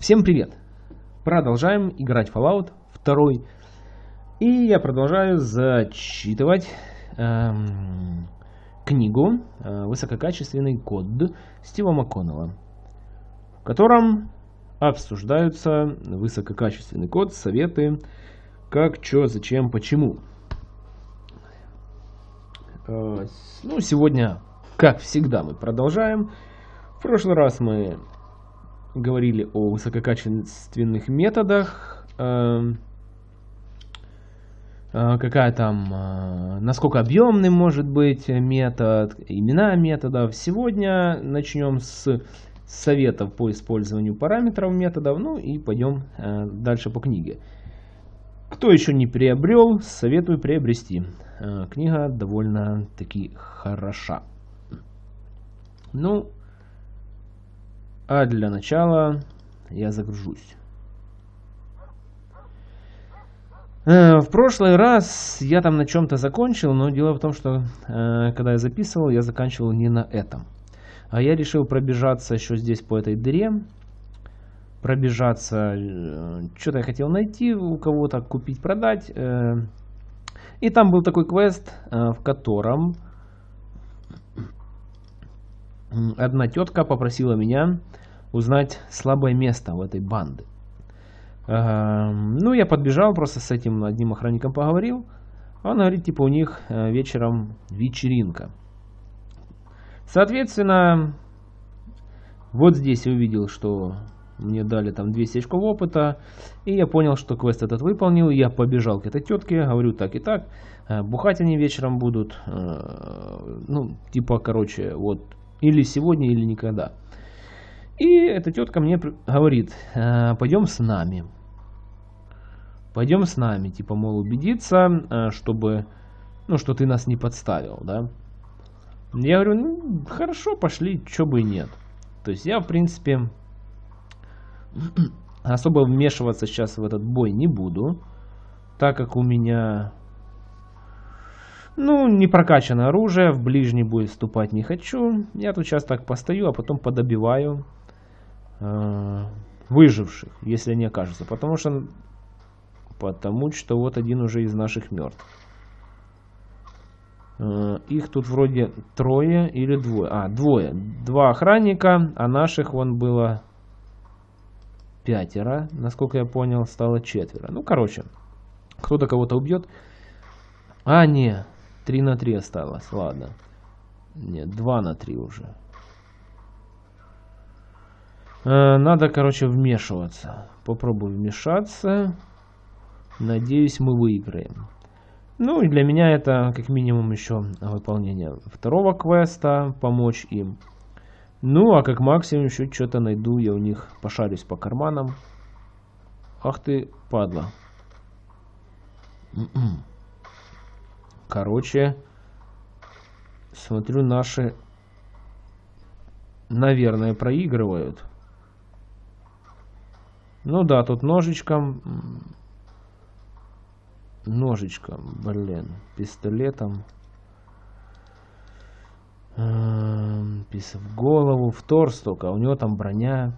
Всем привет! Продолжаем играть Fallout 2. И я продолжаю зачитывать эм, книгу э, «Высококачественный код» Стива МакКоннелла, в котором обсуждаются высококачественный код, советы, как, что, зачем, почему. Э, ну, сегодня, как всегда, мы продолжаем. В прошлый раз мы говорили о высококачественных методах, эм, э, какая там, э, насколько объемным может быть метод, имена методов. Сегодня начнем с советов по использованию параметров методов, ну и пойдем э, дальше по книге. Кто еще не приобрел, советую приобрести. Книга довольно-таки хороша. Ну, а для начала я загружусь. Э, в прошлый раз я там на чем-то закончил, но дело в том, что э, когда я записывал, я заканчивал не на этом. А я решил пробежаться еще здесь по этой дыре. Пробежаться, э, что-то я хотел найти у кого-то, купить, продать. И там был такой квест, в котором одна тетка попросила меня узнать слабое место в этой банды. Ну, я подбежал, просто с этим одним охранником поговорил. Он говорит, типа, у них э, вечером вечеринка. Соответственно, вот здесь я увидел, что мне дали там 200 очков опыта. И я понял, что квест этот выполнил. Я побежал к этой тетке, говорю так и так. Э, бухать они вечером будут. Э, ну, типа, короче, вот. Или сегодня, или никогда. И эта тетка мне говорит, «Э, пойдем с нами. Пойдем с нами, типа, мол, убедиться, э, чтобы, ну, что ты нас не подставил, да. Я говорю, ну, хорошо, пошли, что бы и нет. То есть я, в принципе, особо вмешиваться сейчас в этот бой не буду, так как у меня, ну, не прокачано оружие, в ближний бой вступать не хочу. Я тут сейчас так постою, а потом подобиваю выживших, если они окажутся. Потому что, потому что вот один уже из наших мертв. Э, их тут вроде трое или двое. А, двое. Два охранника, а наших вон было пятеро. Насколько я понял, стало четверо. Ну, короче, кто-то кого-то убьет. А, не, три на три осталось, ладно. Нет, два на три уже. Э, надо, короче, вмешиваться. Попробую вмешаться. Надеюсь, мы выиграем. Ну и для меня это как минимум еще выполнение второго квеста, помочь им. Ну а как максимум еще что-то найду, я у них пошарюсь по карманам. Ах ты, падла. М-м. Короче, смотрю, наши, наверное, проигрывают. Ну да, тут ножичком. Ножичком, блин. Пистолетом. Эм, Пис в голову, в торс только. У него там броня.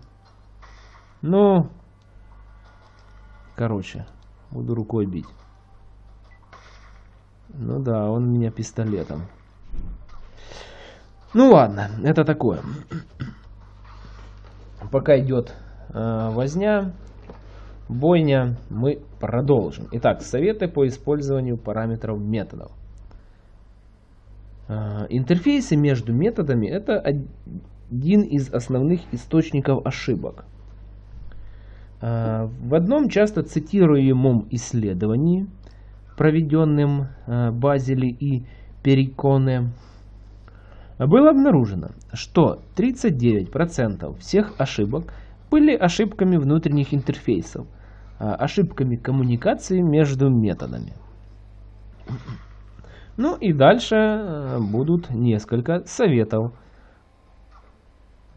Ну. Короче. Буду рукой бить. Ну да, он меня пистолетом. Ну ладно, это такое. Пока идет возня, бойня, мы продолжим. Итак, советы по использованию параметров методов. Э, интерфейсы между методами это один из основных источников ошибок. Э, в одном часто цитируемом исследовании, проведенном Базели и Периконе, было обнаружено, что 39% всех ошибок были ошибками внутренних интерфейсов, а, ошибками коммуникации между методами. Ну и дальше э, будут несколько советов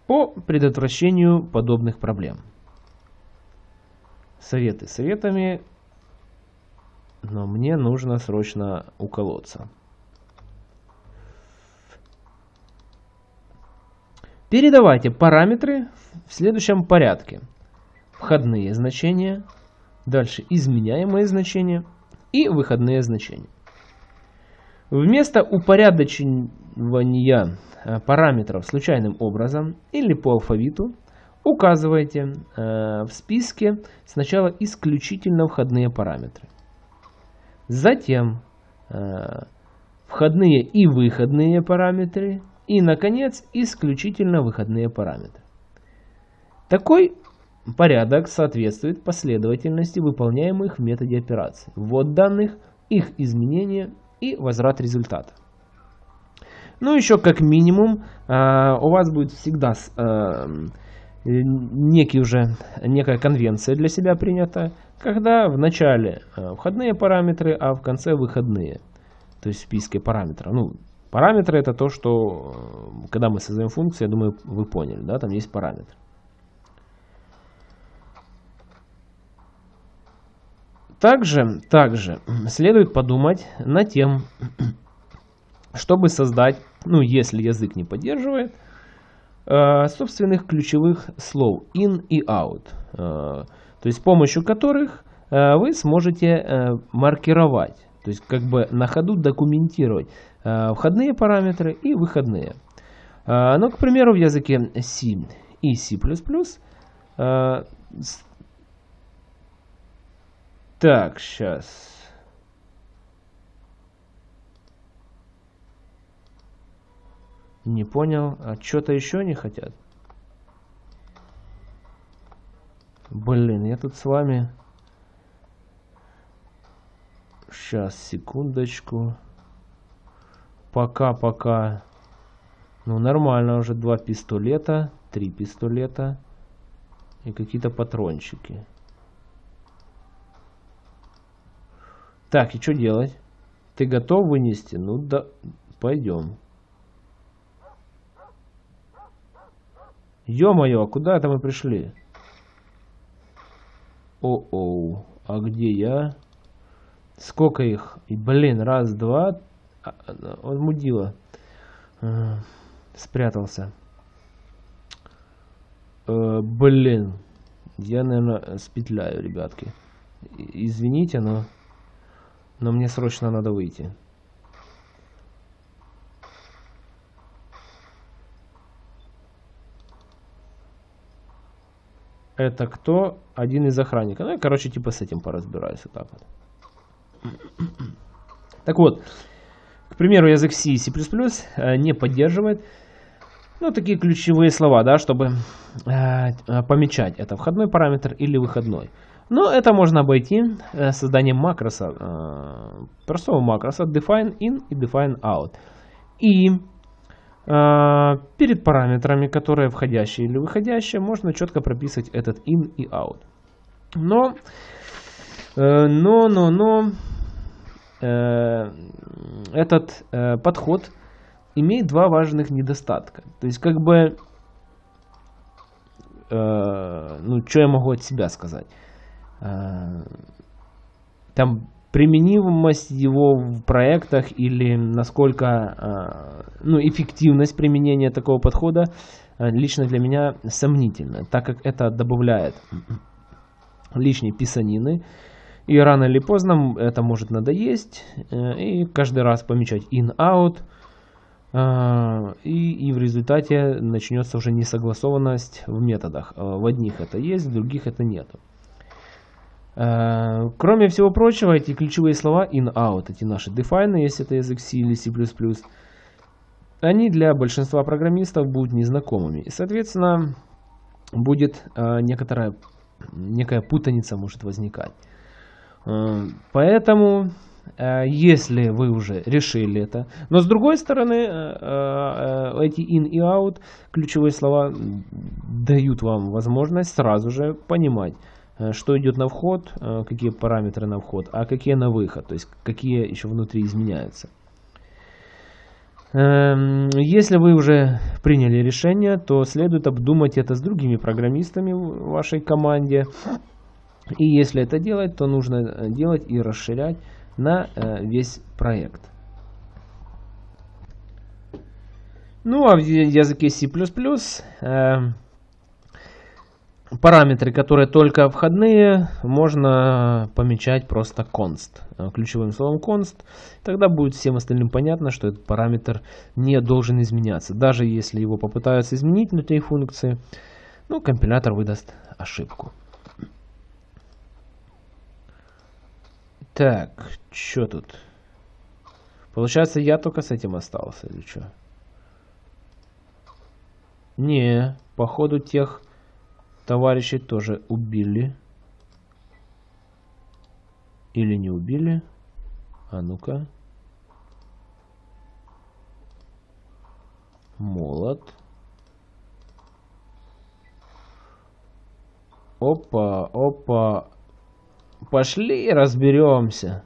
по предотвращению подобных проблем. Советы советами, но мне нужно срочно уколоться. Передавайте параметры в следующем порядке. входные значения, дальше изменяемые значения и выходные значения. Вместо упорядочивания э, параметров случайным образом или по алфавиту указывайте э, в списке сначала исключительно входные параметры. Затем э, входные и выходные параметры и, наконец, исключительно выходные параметры. Такой порядок соответствует последовательности выполняемых в методе операций. Ввод данных, их изменения и возврат результата. Ну, еще как минимум, э, у вас будет всегда э, некий уже, некая конвенция для себя принята, когда в начале э, входные параметры, а в конце выходные. То есть в параметров. Ну, параметры это то, что, когда мы создаем функцию, я думаю, вы поняли, да, там есть параметр. Также, также следует подумать над тем, чтобы создать, ну если язык не поддерживает, э, собственных ключевых слов in и out, э, то есть с помощью которых э, вы сможете маркировать, то есть как бы на ходу документировать входные параметры и выходные. Ну, к примеру, в языке C и C++ так, сейчас. Не понял. А что-то еще не хотят? Блин, я тут с вами... Сейчас, секундочку. Пока-пока. Ну, нормально уже. Два пистолета, три пистолета и какие-то патрончики. Так, и что делать? Ты готов вынести? Ну да, пойдем. Ё-моё, а куда это мы пришли? О-оу, а где я? Сколько их? И, блин, раз, два. А, он мудила. А, спрятался. А, блин. Я, наверное, спетляю, ребятки. Извините, но... Но мне срочно надо выйти. Это кто? Один из охранников. Ну, я, короче, типа с этим поразбираюсь. Вот так вот. Так вот, к примеру, язык C и C++ э, не поддерживает ну, такие ключевые слова, да, чтобы э, помечать, это входной параметр или выходной. Но это можно обойти э, созданием макроса, э, простого макроса define in и define out. И э, перед параметрами, которые входящие или выходящие, можно четко прописывать этот in и out. Но, но, но, но этот подход имеет два важных недостатка. То есть, как бы, ну, что я могу от себя сказать? Э, там применимость его в проектах или насколько э, ну, эффективность применения такого подхода э, лично для меня сомнительна, так как это добавляет лишней писанины, и рано или поздно это может надоесть, и каждый раз помечать in-out, и, и в результате начнется уже несогласованность в методах. В одних это есть, в других это нету. Э, кроме всего прочего, эти ключевые слова in-out, эти наши define, если это язык C или C++, они для большинства программистов будут незнакомыми. И, соответственно, будет э, некоторая, некая путаница может возникать. Э, поэтому, если вы уже решили это, но с другой стороны, эти in и out, ключевые слова, дают вам возможность сразу же понимать, что идет на вход, э, какие параметры на вход, а какие на выход, то есть какие еще внутри изменяются. Эм, если вы уже приняли решение, то следует обдумать это с другими программистами в вашей команде. И если это делать, то нужно э, делать и расширять на весь проект. Ну а в языке C++ параметры, которые только входные, можно помечать просто const, э, ключевым словом const. Тогда будет всем остальным понятно, что этот параметр не должен изменяться. Даже если его попытаются изменить внутри функции, ну, компилятор выдаст ошибку. Так, что тут? Получается, я только с этим остался, или что? Не, походу тех товарищей тоже убили. Или не убили? А ну-ка. Молот. Опа, опа. Пошли разберемся.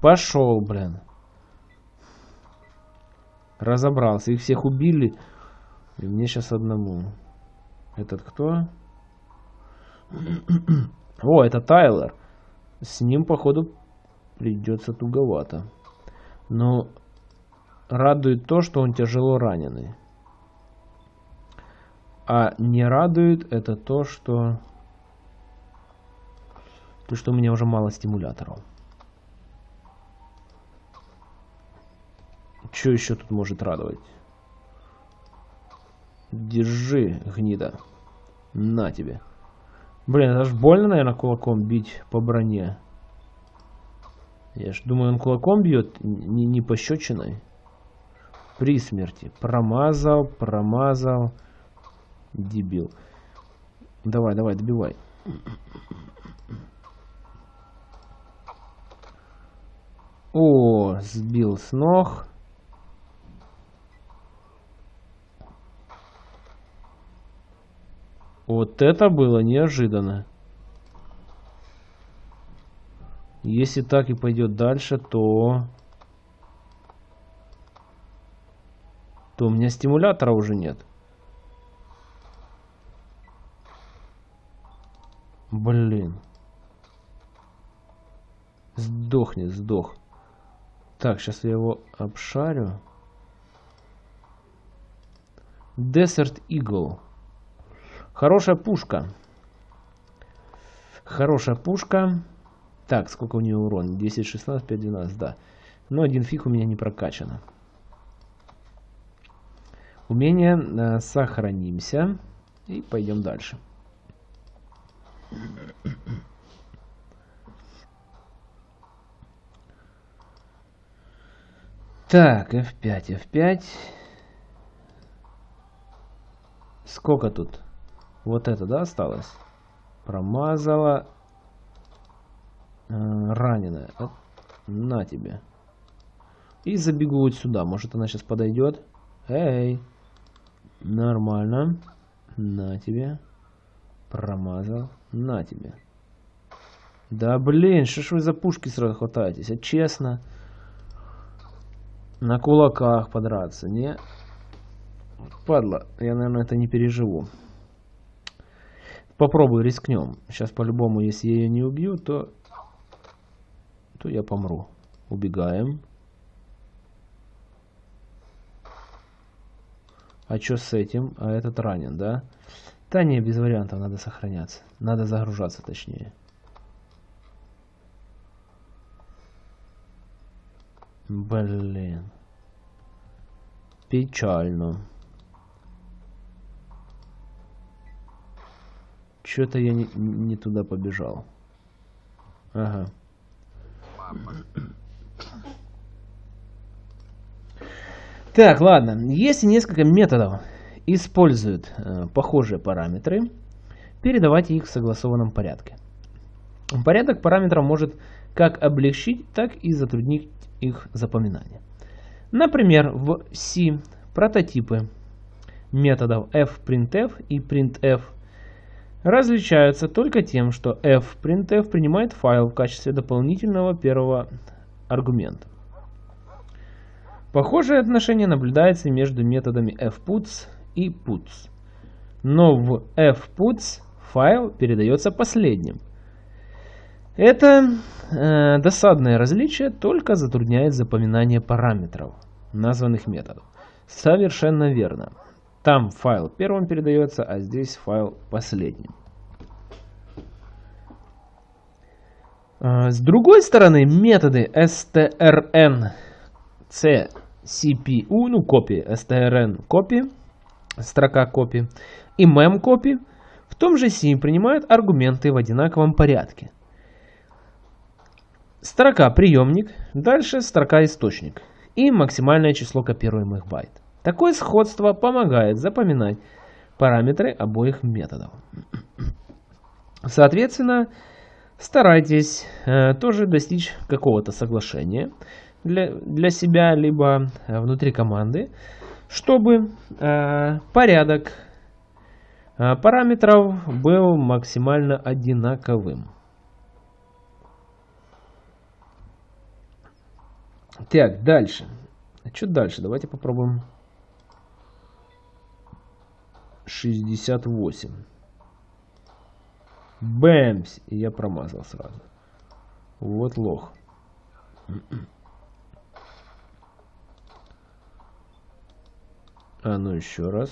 Пошел, блин. Разобрался. Их всех убили. И мне сейчас одному. Этот кто? О, это Тайлер. С ним, походу, придется туговато. Но радует то, что он тяжело раненый. А не радует это то, что... То, что у меня уже мало стимуляторов. Что еще тут может радовать? Держи, гнида. На тебе. Блин, это ж больно, наверное, кулаком бить по броне. Я ж думаю, он кулаком бьет, не, не пощечиной. При смерти. Промазал, промазал. Дебил. Давай, давай, добивай. О, сбил с ног. Вот это было неожиданно. Если так и пойдет дальше, то... То у меня стимулятора уже нет. Блин. Сдохнет, сдох. Так, сейчас я его обшарю. Desert Eagle. Хорошая пушка. Хорошая пушка. Так, сколько у нее урон? 10, 16, 5, 12, да. Но один фиг у меня не прокачано. Умение э, сохранимся. И пойдем дальше. Так, F5, F5. Сколько тут? Вот это, да, осталось? Промазала. Э, раненая. На тебе. И забегу вот сюда. Может она сейчас подойдет. Эй. Нормально. На тебе. Промазал. На тебе. Да блин, что ж вы за пушки сразу хватаетесь? А честно. На кулаках подраться, не? Падла, я, наверное, это не переживу. Попробую, рискнем. Сейчас по-любому, если я ее не убью, то, то я помру. Убегаем. А что с этим? А этот ранен, да? Да не, без вариантов, надо сохраняться. Надо загружаться, точнее. Блин. Печально. Что-то я не, не туда побежал. Ага. Так, ладно. Есть несколько методов используют э, похожие параметры, передавайте их в согласованном порядке. Порядок параметров может как облегчить, так и затруднить их запоминание. Например, в C прототипы методов fprintf и printf различаются только тем, что fprintf принимает файл в качестве дополнительного первого аргумента. Похожее отношение наблюдается между методами fputs и puts. Но в fputs файл передается последним. Это э, досадное различие только затрудняет запоминание параметров названных методов. Совершенно верно. Там файл первым передается, а здесь файл последним. А, с другой стороны, методы strn ну копии, strn копии, строка копии и mem копии в том же C принимают аргументы в одинаковом порядке. Строка приемник, дальше строка источник и максимальное число копируемых байт. Такое сходство помогает запоминать параметры обоих методов. Соответственно, старайтесь э, тоже достичь какого-то соглашения для, для себя, либо э, внутри команды, чтобы э, порядок э, параметров был максимально одинаковым. Так, дальше. Что дальше? Давайте попробуем 68. Бэмс! И я промазал сразу. Вот лох. А ну еще раз.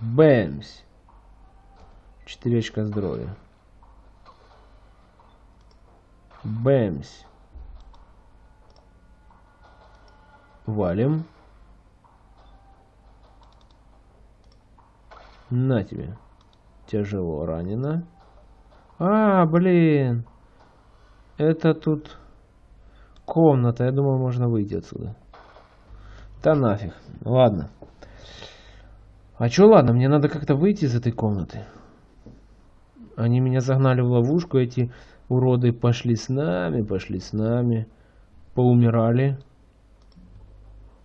Бэмс! Четыре очка здоровья. Бэмс! Валим. На тебе. Тяжело ранено. А, блин. Это тут комната. Я думал, можно выйти отсюда. Да нафиг. Ладно. А чё ладно? Мне надо как-то выйти из этой комнаты. Они меня загнали в ловушку. Эти уроды пошли с нами, пошли с нами. Поумирали.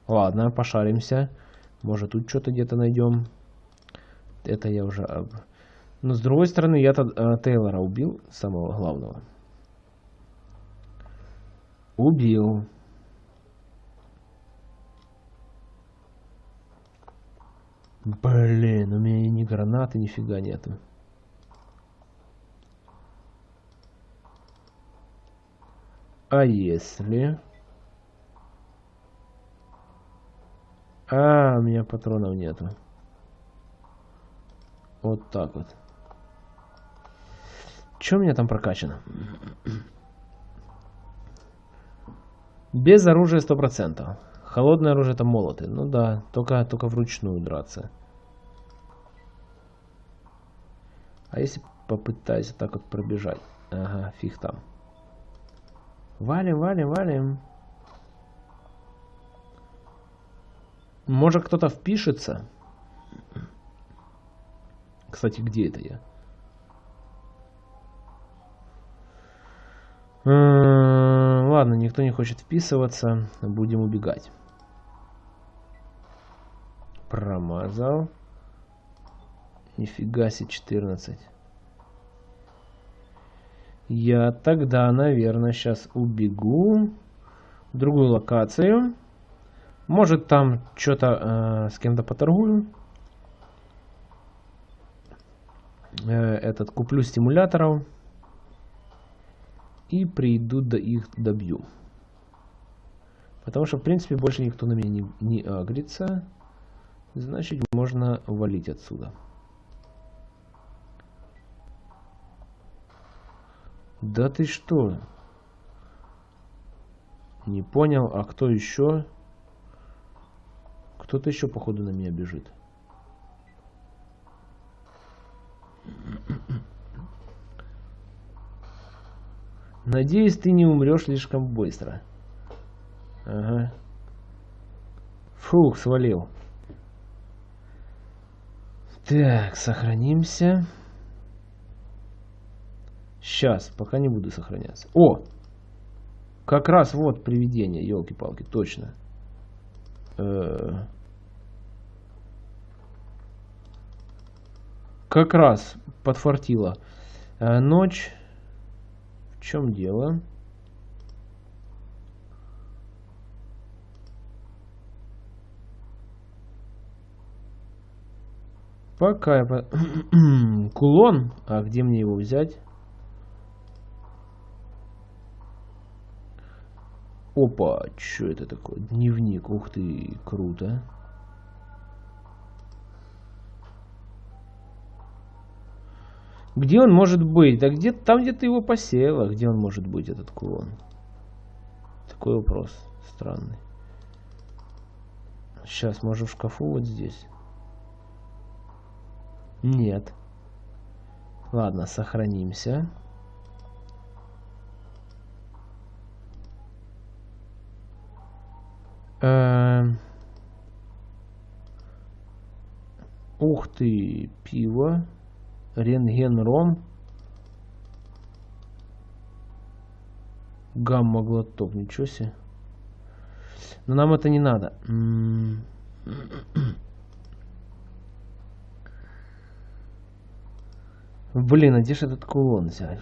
Ладно, пошаримся. Может тут что-то где-то найдем. Это я уже... Но с другой стороны, я-то э, Тейлора убил, самого главного. Убил. Блин, у меня ни гранаты, нифига нету. А если... А, у меня патронов нету. Вот так вот. Что у меня там прокачано? Без оружия 100%. Холодное оружие это молоты. Ну да, только, только вручную драться. А если попытаюсь так вот пробежать? Ага, фиг там. Валим, валим, валим. Может кто-то впишется? Кстати, где это я? Ладно, никто не хочет вписываться. Будем убегать. Промазал. Нифига себе, 14. Я тогда, наверное, сейчас убегу в другую локацию. Может там что-то э, с кем-то поторгую. Э, этот куплю стимуляторов. И приду до их добью. Потому что, в принципе, больше никто на меня не, не агрится. Значит, можно валить отсюда. Да ты что? Не понял, а кто еще? Кто-то еще, походу, на меня бежит. Надеюсь, ты не умрешь слишком быстро. Ага. Фух, свалил. Так, сохранимся. Сейчас, пока не буду сохраняться. О! Как раз вот привидение, елки-палки, точно. Э -э как раз подфартило. Э, ночь. В чем дело? Пока я... Кулон? А где мне его взять? Опа, что это такое? Дневник, ух ты, круто. Где он может быть? Да где там, где ты его посеяла, где он может быть, этот кулон? Такой вопрос странный. Сейчас, может в шкафу вот здесь? Нет. Ладно, сохранимся. Эм... Ух ты, пиво. Рентген-ром. Гамма-глоток, ничего себе. Но нам это не надо. Блин, а где же этот кулон взять?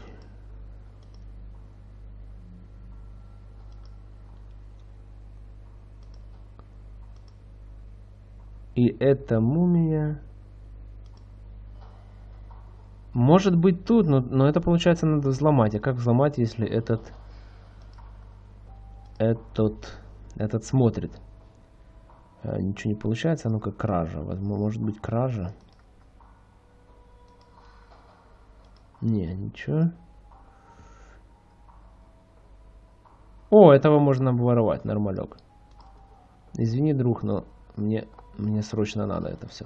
И эта мумия... Может быть тут, но, но это получается надо взломать. А как взломать, если этот... Этот... Этот смотрит? А, ничего не получается, ну как кража. Возможно, может быть кража. Не, ничего. О, этого можно обворовать, нормалек. Извини, друг, но мне, мне срочно надо это все.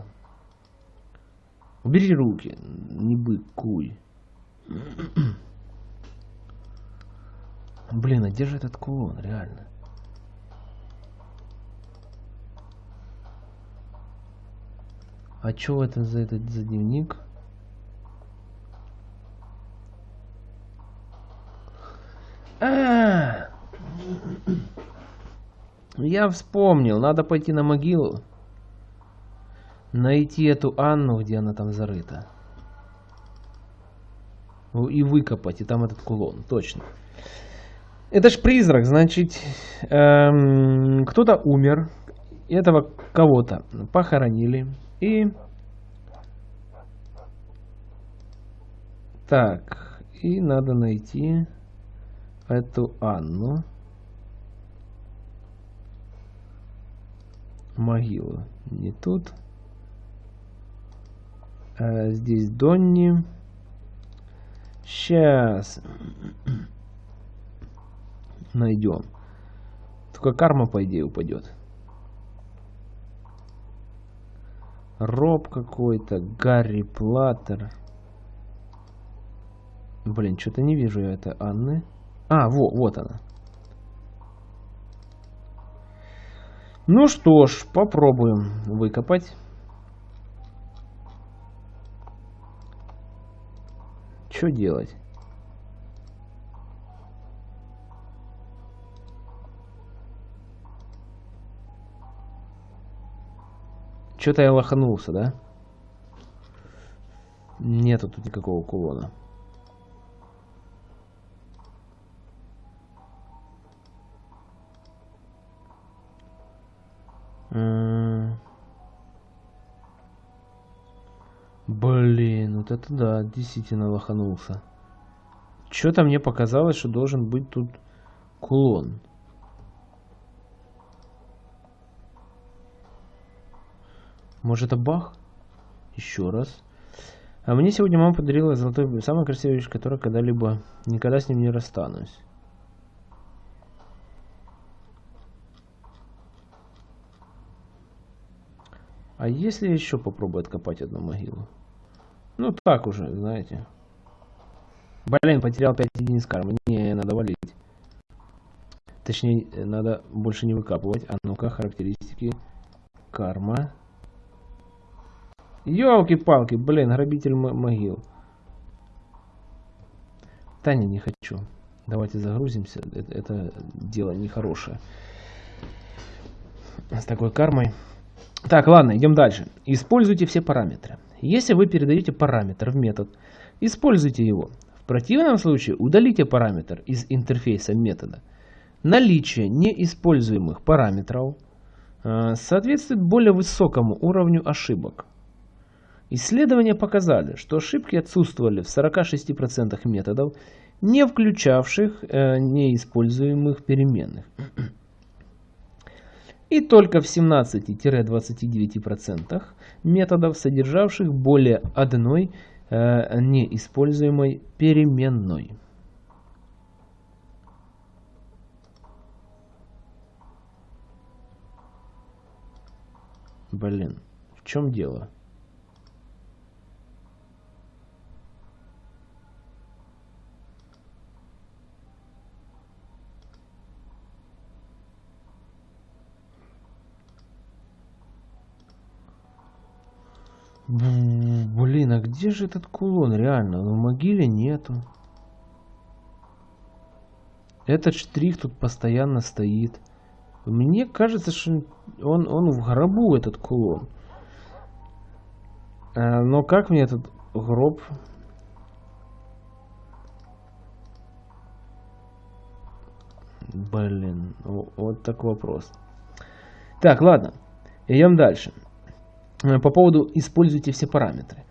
Убери руки, не быкуй. Блин, а где же этот кулон, реально? А что это за этот за дневник? А, Я вспомнил, надо пойти на могилу. Найти эту Анну, где она там зарыта. И выкопать, и там этот кулон, точно. Это ж призрак, значит, эм, кто-то умер, этого кого-то похоронили, и... Так, и надо найти эту Анну. Могилу. Не тут. А здесь Донни. Сейчас. Найдем. Только карма, по идее, упадет. Роб какой-то. Гарри Платтер. Блин, что-то не вижу я это Анны. А, во, вот она. Ну что ж, попробуем выкопать. Что делать? Что-то я лоханулся, да? Нету тут никакого кулона. Это да, действительно лоханулся. Что-то мне показалось, что должен быть тут кулон. Может это бах? Еще раз. А мне сегодня мама подарила золотой, самая красивая вещь, которая когда-либо, никогда с ним не расстанусь. А если еще попробую откопать одну могилу? Ну так уже, знаете. Блин, потерял 5 единиц кармы. Не, надо валить. Точнее, надо больше не выкапывать. А ну-ка, характеристики. Карма. Ёлки-палки, блин, грабитель могил. Таня, не хочу. Давайте загрузимся. Это, это дело нехорошее. С такой кармой. Так, ладно, идем дальше. Используйте все параметры. Если вы передаете параметр в метод, используйте его. В противном случае удалите параметр из интерфейса метода. Наличие неиспользуемых параметров э, соответствует более высокому уровню ошибок. Исследования показали, что ошибки отсутствовали в 46% методов, не включавших э, неиспользуемых переменных и только в 17-29% методов, содержавших более одной э, неиспользуемой переменной. Блин, в чем дело? Блин, а где же этот кулон? Реально, ну, в могиле нету. Этот штрих тут постоянно стоит. Мне кажется, что он, он в гробу, этот кулон. А, но как мне этот гроб... Блин, вот так вопрос. Так, ладно, идем дальше. Э, по поводу «используйте все параметры».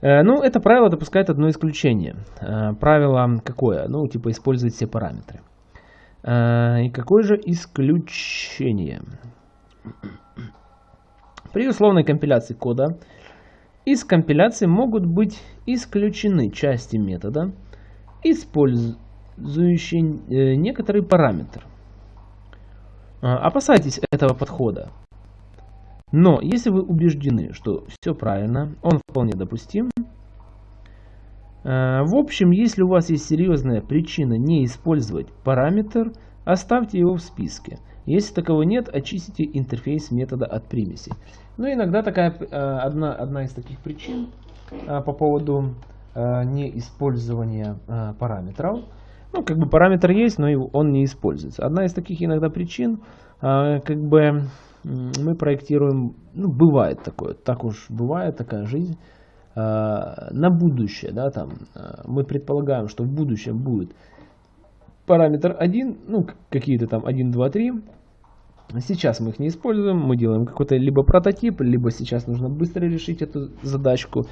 Э, ну, это правило допускает одно исключение. Э, правило какое? Ну, типа использовать все параметры. И какое же исключение? При условной компиляции кода из компиляции могут быть исключены части метода, использующие некоторый параметр. Опасайтесь этого подхода. Но если вы убеждены, что все правильно, он вполне допустим. Э, в общем, если у вас есть серьезная причина не использовать параметр, оставьте его в списке. Если такового нет, очистите интерфейс метода от примесей. Ну, иногда такая э, одна, одна из таких причин э, по поводу неиспользования параметров. Ну, как бы параметр есть, но он не используется. Одна из таких иногда причин, как бы мы проектируем, ну, бывает такое, так уж бывает такая жизнь, а, на будущее, да, там, а, мы предполагаем, что в будущем будет параметр 1, ну, какие-то там 1, 2, 3, Сейчас мы их не используем, мы делаем какой-то либо прототип, либо сейчас нужно быстро решить эту задачку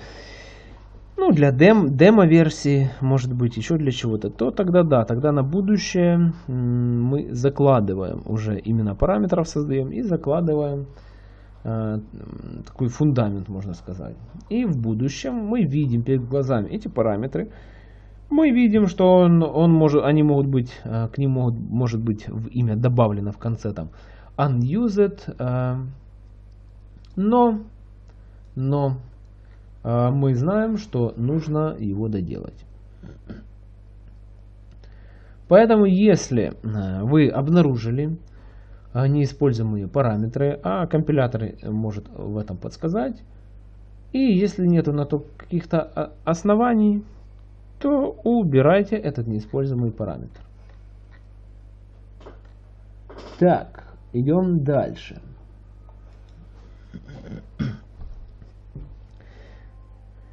ну, для дем, демо-версии, может быть, еще для чего-то, то тогда да, тогда на будущее мы закладываем уже именно параметров создаем и закладываем э, такой фундамент, можно сказать. И в будущем мы видим перед глазами эти параметры, мы видим, что он, он может, они могут быть, э, к ним могут, может быть в имя добавлено в конце там unused, э, но, но мы знаем, что нужно его доделать. Поэтому, если э, вы обнаружили э, неиспользуемые параметры, а компилятор может в этом подсказать, и если нет на то каких-то а, оснований, то убирайте этот неиспользуемый параметр. Так, идем дальше.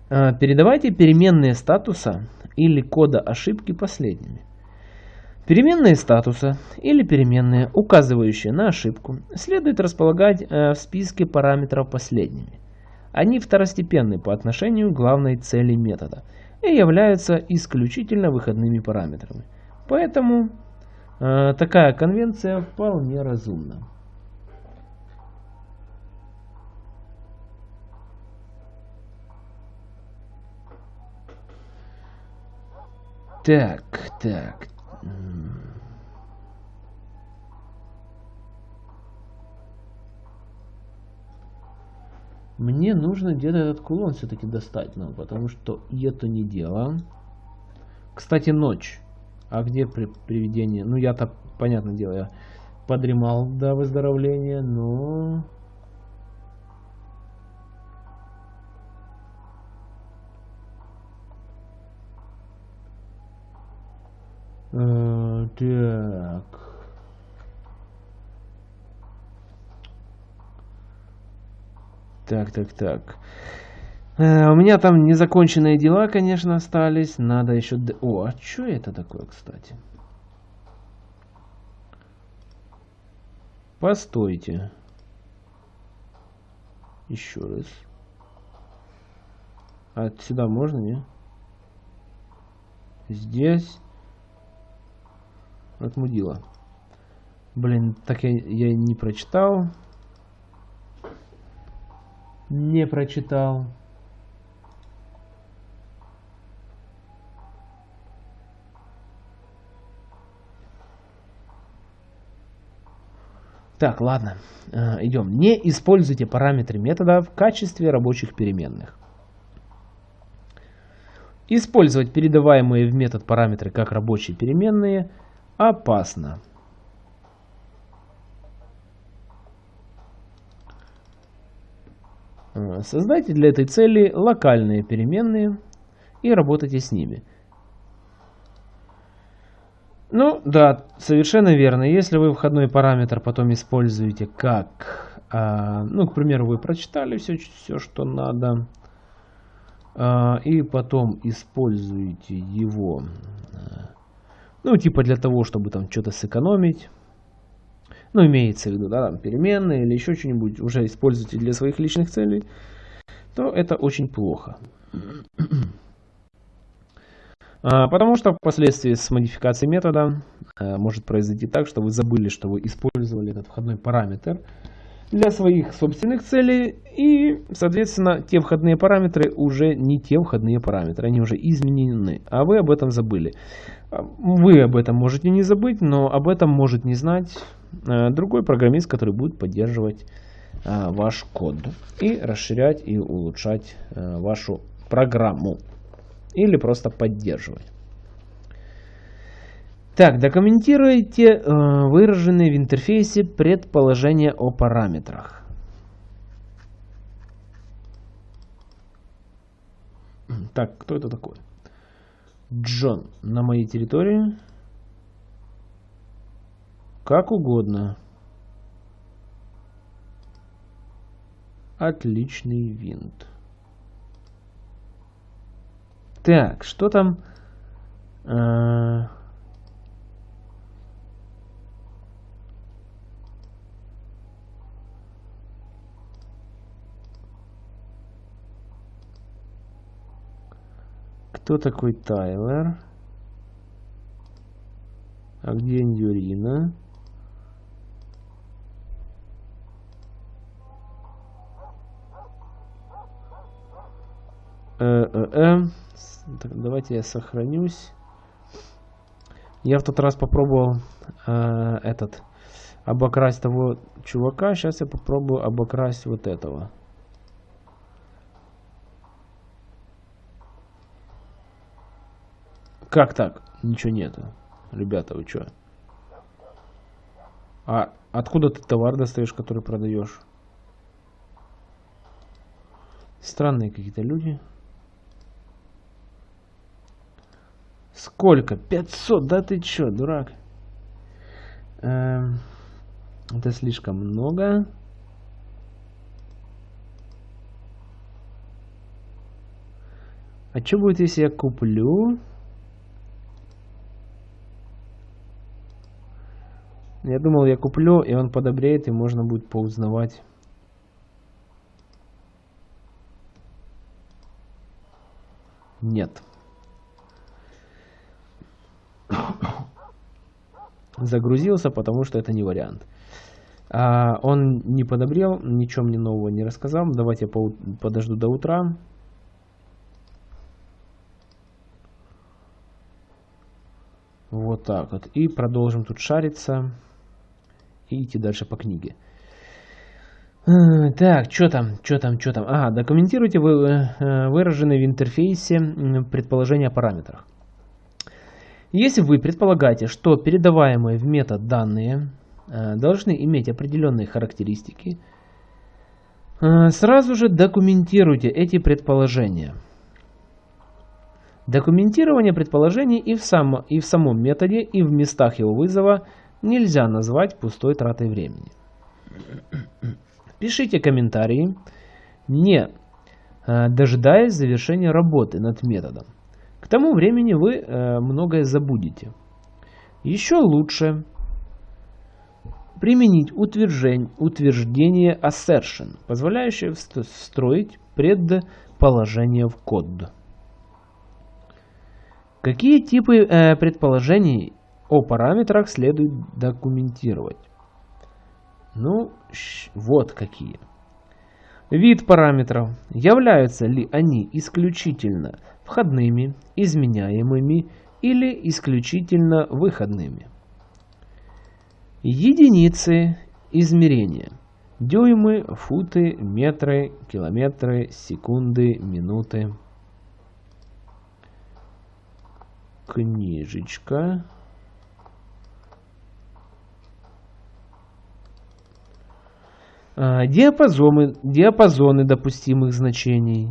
Э, передавайте переменные статуса или кода ошибки последними. Переменные статуса или переменные, указывающие на ошибку, следует располагать э, в списке параметров последними. Они второстепенны по отношению к главной цели метода и являются исключительно выходными параметрами. Поэтому э, такая конвенция вполне разумна. Так, так. Мне нужно где-то этот кулон все-таки достать нам, потому что это не дело. Кстати, ночь. А где при привидение? Ну, я-то, понятное дело, я подремал до выздоровления, но... Э, так. Так, так, так. Э, у меня там незаконченные дела, конечно, остались. Надо еще... О, а что это такое, кстати? Постойте. Еще раз. А сюда можно, не? Здесь от мудила. Блин, так я, я не прочитал. Не прочитал. Так, ладно, э, идем. Не используйте параметры метода в качестве рабочих переменных. Использовать передаваемые в метод параметры как рабочие переменные – опасно. Создайте для этой цели локальные переменные и работайте с ними. Ну да, совершенно верно. Если вы входной параметр потом используете как, а, ну, к примеру, вы прочитали все, все что надо, а, и потом используете его, а, ну, типа для того, чтобы там что-то сэкономить, ну, имеется в виду, да, там, переменные или еще что-нибудь, уже используете для своих личных целей, то это очень плохо. А, потому что впоследствии с модификацией метода а, может произойти так, что вы забыли, что вы использовали этот входной параметр для своих собственных целей, и, соответственно, те входные параметры уже не те входные параметры, они уже изменены, а вы об этом забыли. Вы об этом можете не забыть, но об этом может не знать другой программист, который будет поддерживать ваш код и расширять и улучшать вашу программу или просто поддерживать. Так, документируйте э, выраженные в интерфейсе предположения о параметрах. Так, кто это такой? Джон на моей территории. Как угодно. Отличный винт. Так, что там? А... Кто такой Тайлер? А где Индюрина? Э-э-э. Так, давайте я сохранюсь. Я в тот раз попробовал э, этот обокрасть того чувака. Сейчас я попробую обокрасть вот этого. Как так? Ничего нету. Ребята, вы что? А откуда ты товар достаешь, который продаешь? Странные какие-то люди. Сколько? 500? Да ты чё, дурак? Эм, это слишком много. А что будет, если я куплю? Я думал, я куплю, и он подобреет, и можно будет поузнавать. Нет. загрузился, потому что это не вариант. А, он не подобрел, ничего мне нового не рассказал. Давайте я по подожду до утра. Вот так вот. И продолжим тут шариться. И идти дальше по книге. Так, что там, что там, что там? Ага, документируйте вы, э, выраженные в интерфейсе предположения о параметрах. Если вы предполагаете, что передаваемые в метод данные э, должны иметь определенные характеристики, э, сразу же документируйте эти предположения. Документирование предположений и в, сам, и в самом методе, и в местах его вызова нельзя назвать пустой тратой времени. Пишите комментарии, не э, дожидаясь завершения работы над методом. К тому времени вы э, многое забудете. Еще лучше применить утверждение, утверждение assertion, позволяющее встроить предположение в код. Какие типы э, предположений о параметрах следует документировать? Ну, вот какие. Вид параметров. Являются ли они исключительно входными, изменяемыми или исключительно выходными. Единицы Измерения. Дюймы, футы, метры, километры, секунды, минуты. Книжечка. Диапазоны, диапазоны допустимых значений.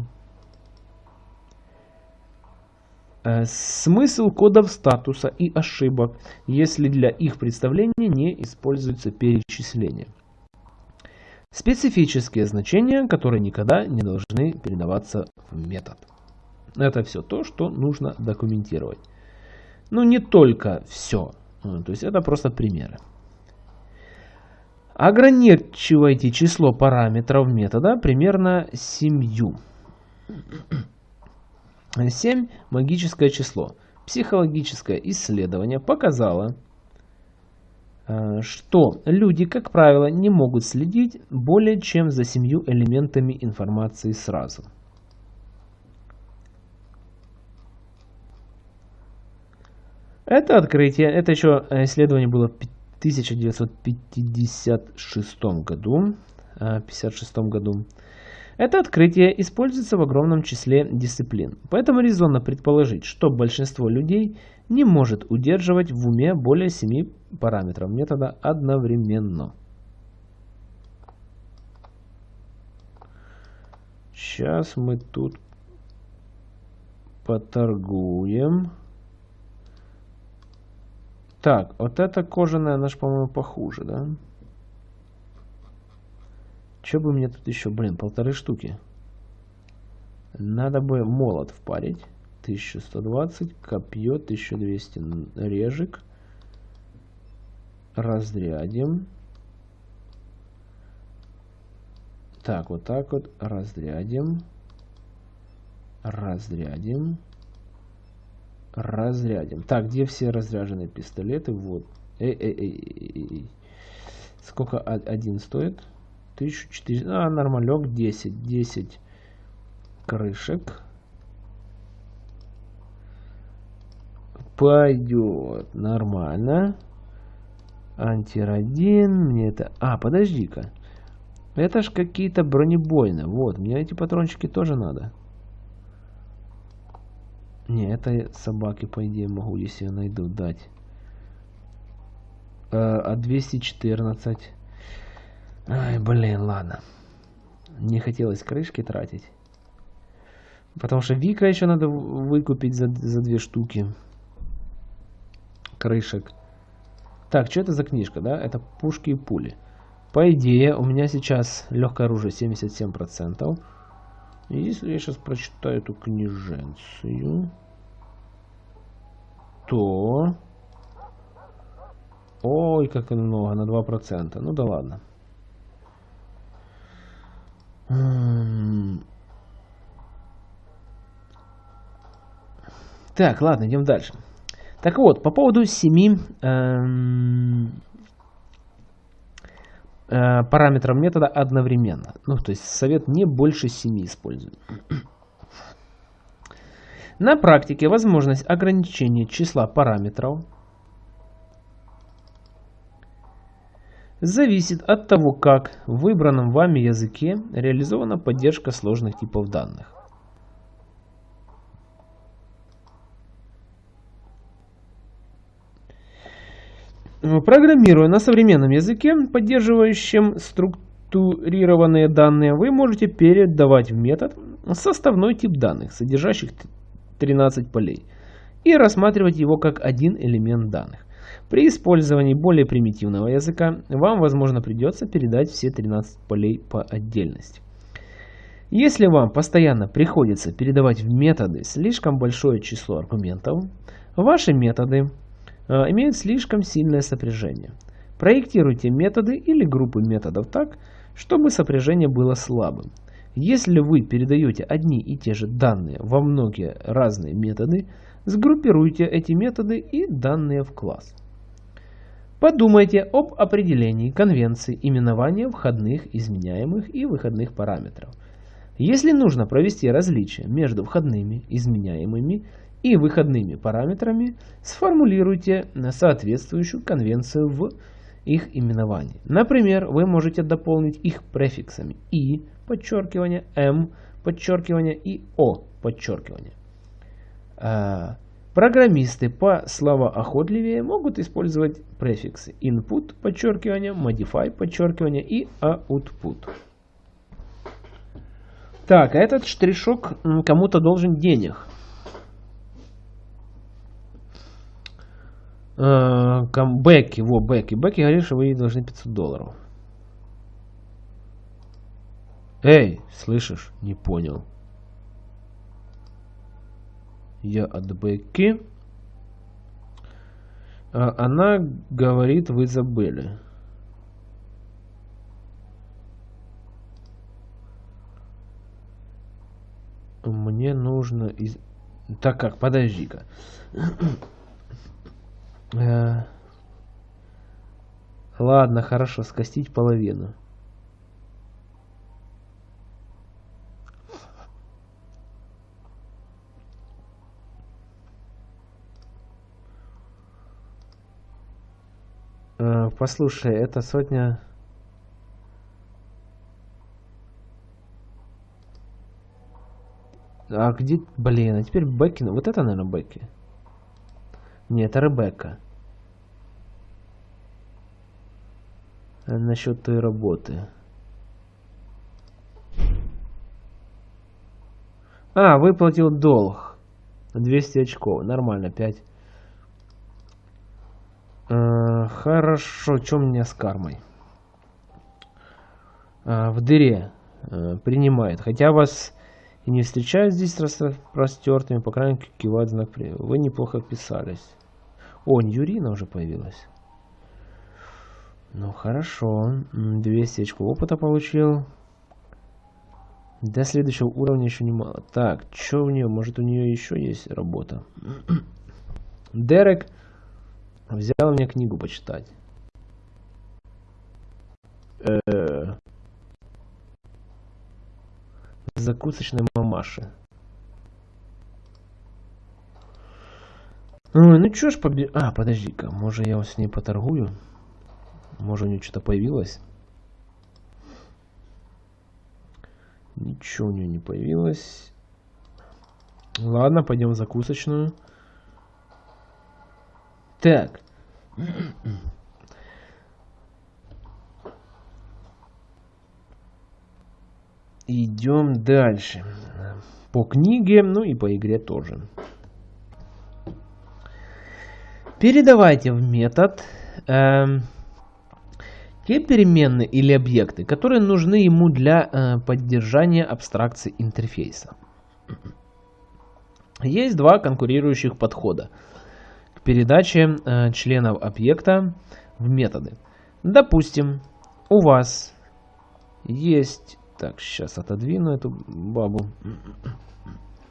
Э, смысл кодов статуса и ошибок, если для их представления не используется перечисление. Специфические значения, которые никогда не должны передаваться в метод. Это все то, что нужно документировать. Но не только все. То есть это просто примеры. Ограничивайте число параметров метода примерно семью. 7 – магическое число. Психологическое исследование показало, э, что люди, как правило, не могут следить более чем за семью элементами информации сразу. Это открытие, это еще исследование было в 1956 году, 56 э, году. Это открытие используется в огромном числе дисциплин, поэтому резонно предположить, что большинство людей не может удерживать в уме более 7 параметров метода одновременно. Сейчас мы тут поторгуем. Так, вот эта кожаная, же, по-моему, похуже, да? Че бы мне тут еще, блин, полторы штуки. Надо бы молот впарить. 1120, копье 1200, режик. Разрядим. Так, вот так вот, разрядим. Разрядим. Разрядим. Так, где все разряженные пистолеты? Вот. Эй, эй, эй, эй. Сколько один стоит? 1400, а, нормалек 10, 10 крышек. Пойдет нормально. Антирадин, мне это... А, подожди-ка. Это ж какие-то бронебойные. Вот, мне эти патрончики тоже надо. Не, это собаки, по идее, могу, если я найду, дать. А 214. Ай, блин, ладно. Не хотелось крышки тратить. Потому что Вика еще надо выкупить за, за две штуки. Крышек. Так, что это за книжка, да? Это пушки и пули. По идее, у меня сейчас легкое оружие 77%. Если я сейчас прочитаю эту книженцию, то... Ой, как много, на 2%. Ну да ладно. Так, ладно, идем дальше. Так вот, по поводу семи эм, э, параметров метода одновременно. Ну, то есть совет не больше семи использует. На практике возможность ограничения числа параметров зависит от того, как в выбранном вами языке реализована поддержка сложных типов данных. Программируя на современном языке, поддерживающем структурированные данные, вы можете передавать в метод составной тип данных, содержащих 13 полей, и рассматривать его как один элемент данных. При использовании более примитивного языка вам, возможно, придется передать все 13 полей по отдельности. Если вам постоянно приходится передавать в методы слишком большое число аргументов, ваши методы имеют слишком сильное сопряжение. Проектируйте методы или группы методов так, чтобы сопряжение было слабым. Если вы передаете одни и те же данные во многие разные методы, сгруппируйте эти методы и данные в класс. Подумайте об определении конвенции именования входных, изменяемых и выходных параметров. Если нужно провести различие между входными, изменяемыми и выходными параметрами, сформулируйте соответствующую конвенцию в их именований. Например, вы можете дополнить их префиксами «и», подчеркивание, «м», подчеркивание и «о», подчеркивание. А, программисты по словоохотливее могут использовать префиксы input, подчеркивание, modify, подчеркивание и output. Так, а этот штришок кому-то должен денег. Э, Бекки, во, Бекки. Бекки говорит, что вы ей должны 500 долларов. Эй, слышишь? Не понял. Я от Бекки. А она говорит, вы забыли. Мне нужно... Из... Так как, подожди-ка. Э, ладно, хорошо, скостить половину. Э, послушай, это сотня... А где... Блин, а теперь Бекки... Вот это, наверное, Бекки. Нет, это Ребекка. Насчет той работы. А, выплатил долг. 200 очков. Нормально, 5. А, хорошо, что у меня с кармой? А, в дыре. А, принимает. Хотя вас и не встречают здесь распростертыми, по крайней мере, кивает знак привета. Вы неплохо вписались. О, Ньюрина уже появилась. Ну хорошо. 200 очков опыта получил. До следующего уровня еще немало. Так, что у нее? Может у нее еще есть работа? Дерек взял мне книгу почитать. -э закусочной мамаши. Ой, ну чё ж побе... А, подожди-ка, может я с ней поторгую? Может у нее что-то появилось? Ничего у нее не появилось. Ладно, пойдем в закусочную. Так. Идем дальше. По книге, ну и по игре тоже. Передавайте в метод э, те переменные или объекты, которые нужны ему для э, поддержания абстракции интерфейса. Есть два конкурирующих подхода к передаче э, членов объекта в методы. Допустим, у вас есть так, сейчас отодвину эту бабу.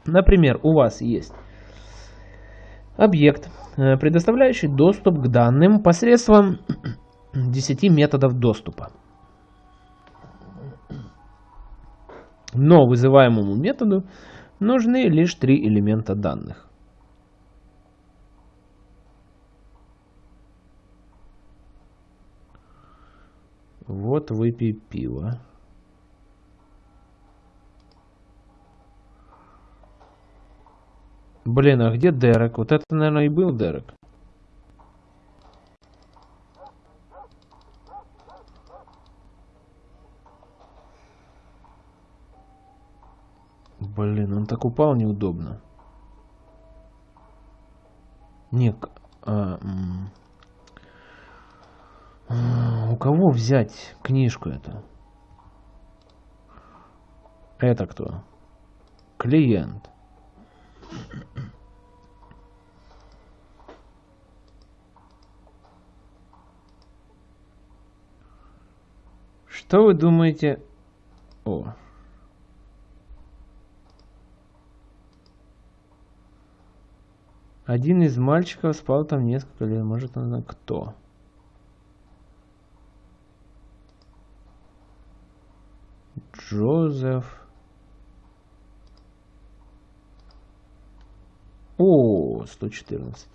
Например, у вас есть объект, э, предоставляющий доступ к данным посредством 10 методов доступа. Но вызываемому методу нужны лишь три элемента данных. Вот выпей пиво. Блин, а где Дерек? Вот это, наверное, и был Дерек. Блин, он так упал неудобно. Не, а, а, у кого взять книжку эту? Это кто? Клиент. Что вы думаете? О. Один из мальчиков спал там несколько лет. Может, она кто? Джозеф. О, 114.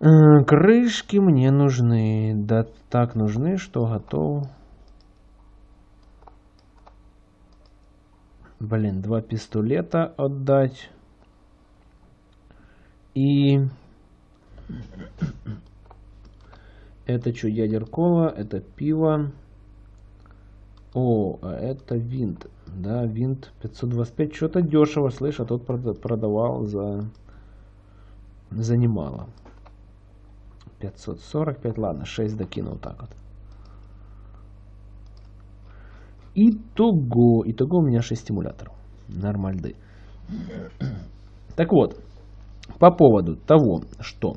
Э, крышки мне нужны. Да так нужны, что готов. Блин, два пистолета отдать. И... Это что, ядер кола, это пиво. О, а это винт. Да, винт 525. Что-то дешево, слышь, а тот продавал за... За немало. 545, ладно, 6 докинул так вот. Итого, итого у меня 6 стимуляторов. Нормальды. Так вот, по поводу того, что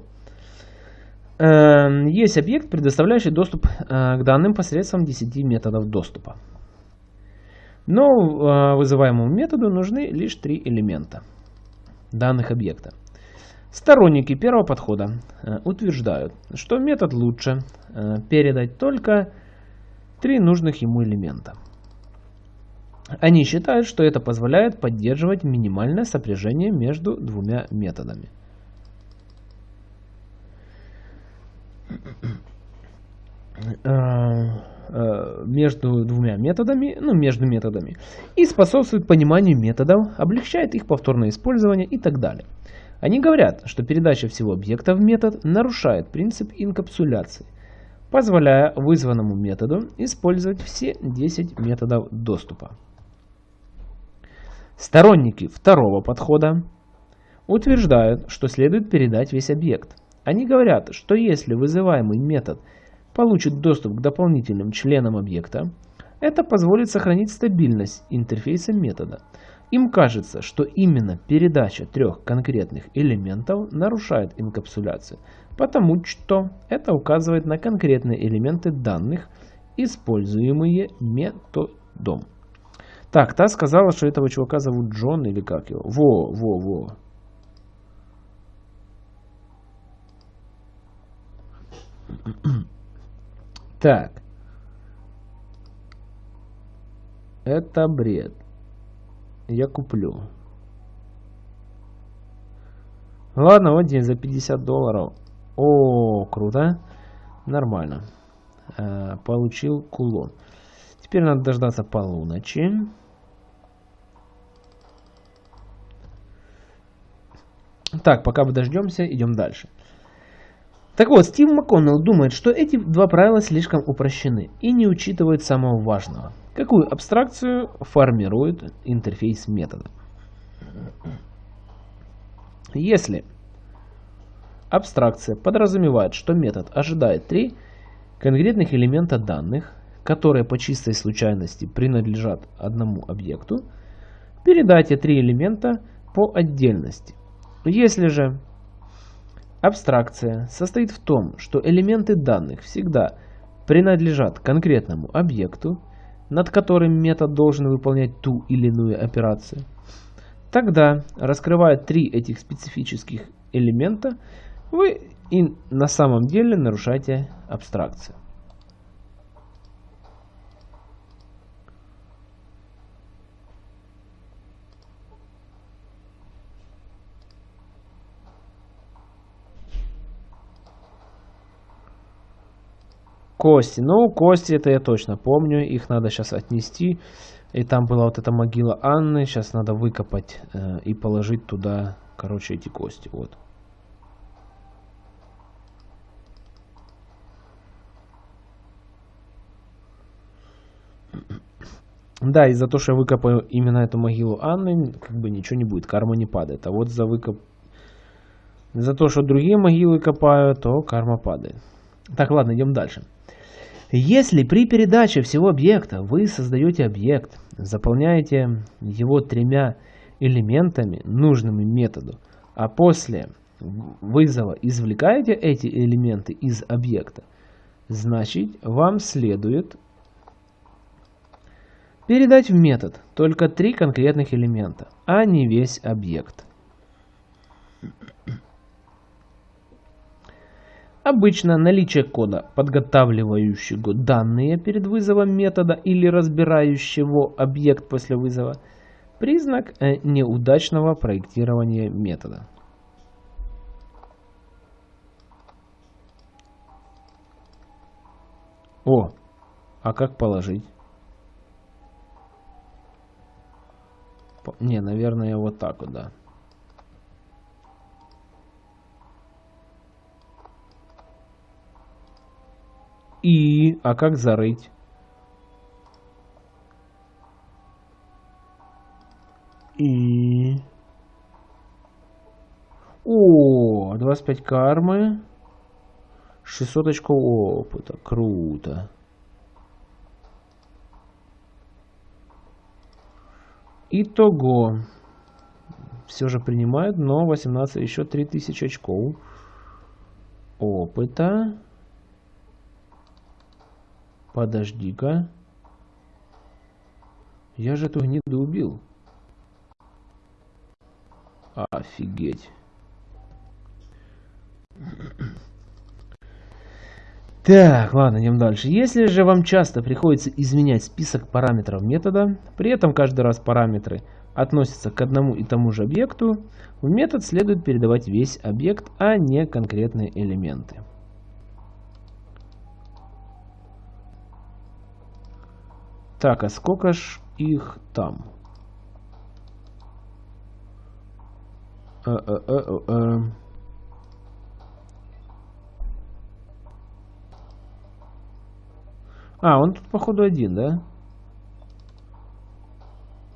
э, есть объект, предоставляющий доступ э, к данным посредством 10 методов доступа. Но э, вызываемому методу нужны лишь три элемента данных объекта. Сторонники первого подхода э, утверждают, что метод лучше э, передать только три нужных ему элемента. Они считают, что это позволяет поддерживать минимальное сопряжение между двумя методами. Э, между двумя методами, ну, между методами, и способствует пониманию методов, облегчает их повторное использование и так далее. Они говорят, что передача всего объекта в метод нарушает принцип инкапсуляции, позволяя вызванному методу использовать все 10 методов доступа. Сторонники второго подхода утверждают, что следует передать весь объект. Они говорят, что если вызываемый метод получит доступ к дополнительным членам объекта, это позволит сохранить стабильность интерфейса метода – им кажется, что именно передача трех конкретных элементов нарушает инкапсуляцию, потому что это указывает на конкретные элементы данных, используемые методом. Так, та сказала, что этого чувака зовут Джон или как его? Во, во, во. Так. Это бред я куплю. Ладно, вот здесь за 50 долларов. О, круто. Нормально. Э, получил кулон. Теперь надо дождаться полуночи. Так, пока мы дождемся, идем дальше. Так вот, Стив МакКоннелл думает, что эти два правила слишком упрощены и не учитывают самого важного. Какую абстракцию формирует интерфейс метода? Если абстракция подразумевает, что метод ожидает три конкретных элемента данных, которые по чистой случайности принадлежат одному объекту, передайте три элемента по отдельности. Если же абстракция состоит в том, что элементы данных всегда принадлежат конкретному объекту, над которым метод должен выполнять ту или иную операцию. Тогда, раскрывая три этих специфических элемента, вы и на самом деле нарушаете абстракцию. Кости. Ну, кости это я точно помню. Их надо сейчас отнести. И там была вот эта могила Анны. Сейчас надо выкопать э, и положить туда, короче, эти кости. Вот. Да, и за то, что я выкопаю именно эту могилу Анны, как бы ничего не будет, карма не падает. А вот за выкоп... За то, что другие могилы копаю, то карма падает. Так, ладно, идем дальше. Если при передаче всего объекта вы создаете объект, заполняете его тремя элементами, нужными методу, а после вызова извлекаете эти элементы из объекта, значит вам следует передать в метод только три конкретных элемента, а не весь объект. Обычно наличие кода, подготавливающего данные перед вызовом метода или разбирающего объект после вызова, признак э, неудачного проектирования метода. О, а как положить? Не, наверное, вот так вот, да. И, а как зарыть? И... О, 25 кармы. 600 очков опыта. Круто. Итого. Все же принимают, но 18, еще 3000 очков опыта. Подожди-ка. Я же эту гниду убил. Офигеть. Так, ладно, идем дальше. Если же вам часто приходится изменять список параметров метода, при этом каждый раз параметры относятся к одному и тому же объекту, в метод следует передавать весь объект, а не конкретные элементы. Так, а сколько ж их там? А, а, а, а. а, он тут походу один, да?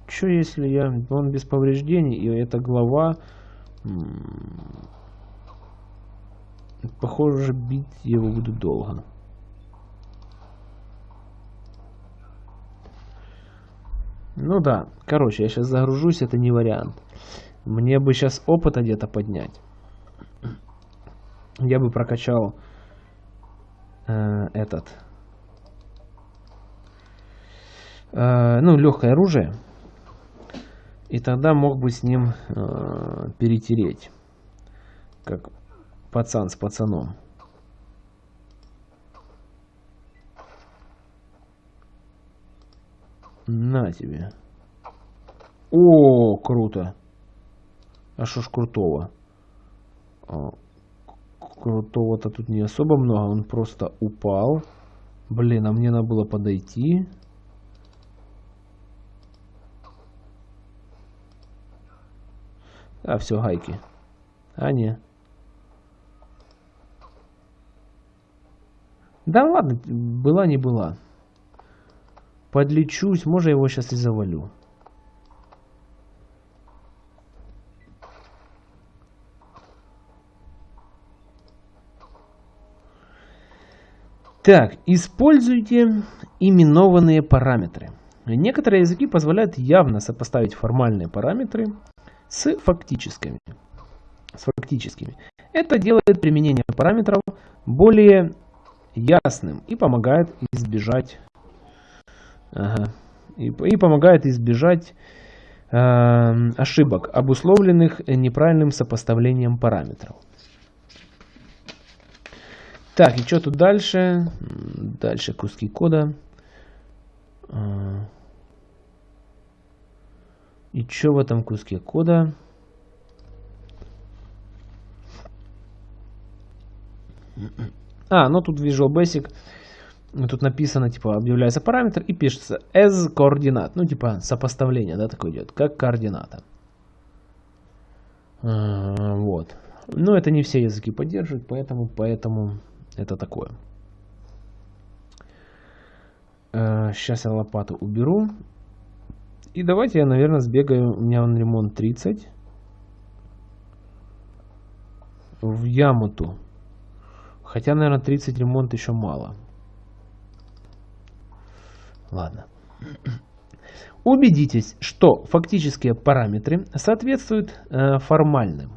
Что если я... Он без повреждений, и эта глава... Похоже, бить его буду долго. Ну да, короче, я сейчас загружусь, это не вариант. Мне бы сейчас опыта где-то поднять. Я бы прокачал э, этот. Э, ну, легкое оружие. И тогда мог бы с ним э, перетереть. Как пацан с пацаном. На тебе. О, круто. А что ж крутого? А, крутого-то тут не особо много. Он просто упал. Блин, а мне надо было подойти. А, все, гайки. А, не. Да ладно, была не была. Подлечусь, может его сейчас и завалю. Так, используйте именованные параметры. Некоторые языки позволяют явно сопоставить формальные параметры с фактическими. С фактическими. Это делает применение параметров более ясным и помогает избежать Ага. И, и помогает избежать э, ошибок, обусловленных неправильным сопоставлением параметров. Так, и что тут дальше? Дальше куски кода. А. И что в этом куске кода? А, ну тут Visual Basic тут написано, типа, объявляется параметр и пишется as координат. Ну, типа, сопоставление, да, такое идет, как координата. А, вот. Но это не все языки поддерживают, поэтому, поэтому это такое. Сейчас а, я лопату уберу. И давайте я, наверное, сбегаю. У меня он ремонт 30. В Ямуту. Хотя, наверное, 30 ремонт еще мало. Ладно. Убедитесь, что фактические параметры соответствуют э, формальным.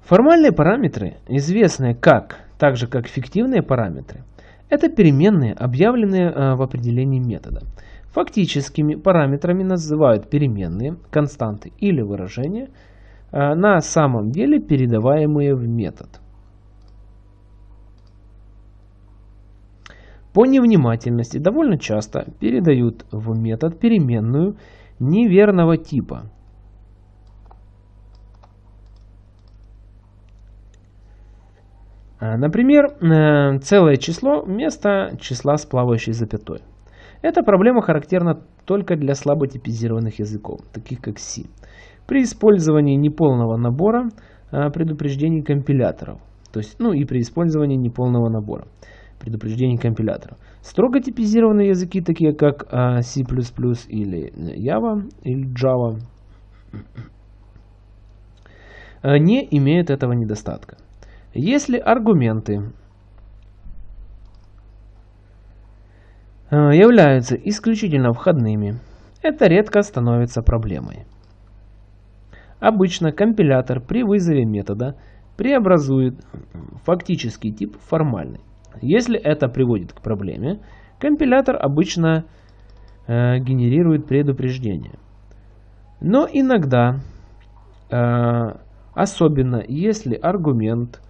Формальные параметры, известные как, так же как фиктивные параметры, это переменные, объявленные э, в определении метода. Фактическими параметрами называют переменные, константы или выражения, э, на самом деле передаваемые в метод. По невнимательности довольно часто передают в метод переменную неверного типа. А, например, э, целое число вместо числа с плавающей запятой. Эта проблема характерна только для слабо типизированных языков, таких как C, при использовании неполного набора а, предупреждений компиляторов. То есть, ну и при использовании неполного набора предупреждений компиляторов. Строго типизированные языки, такие как а, C++ или Java или Java, а, не имеют этого недостатка. Если аргументы являются исключительно входными, это редко становится проблемой. Обычно компилятор при вызове метода преобразует фактический тип в формальный. Если это приводит к проблеме, компилятор обычно э, генерирует предупреждение. Но иногда, э, особенно если аргумент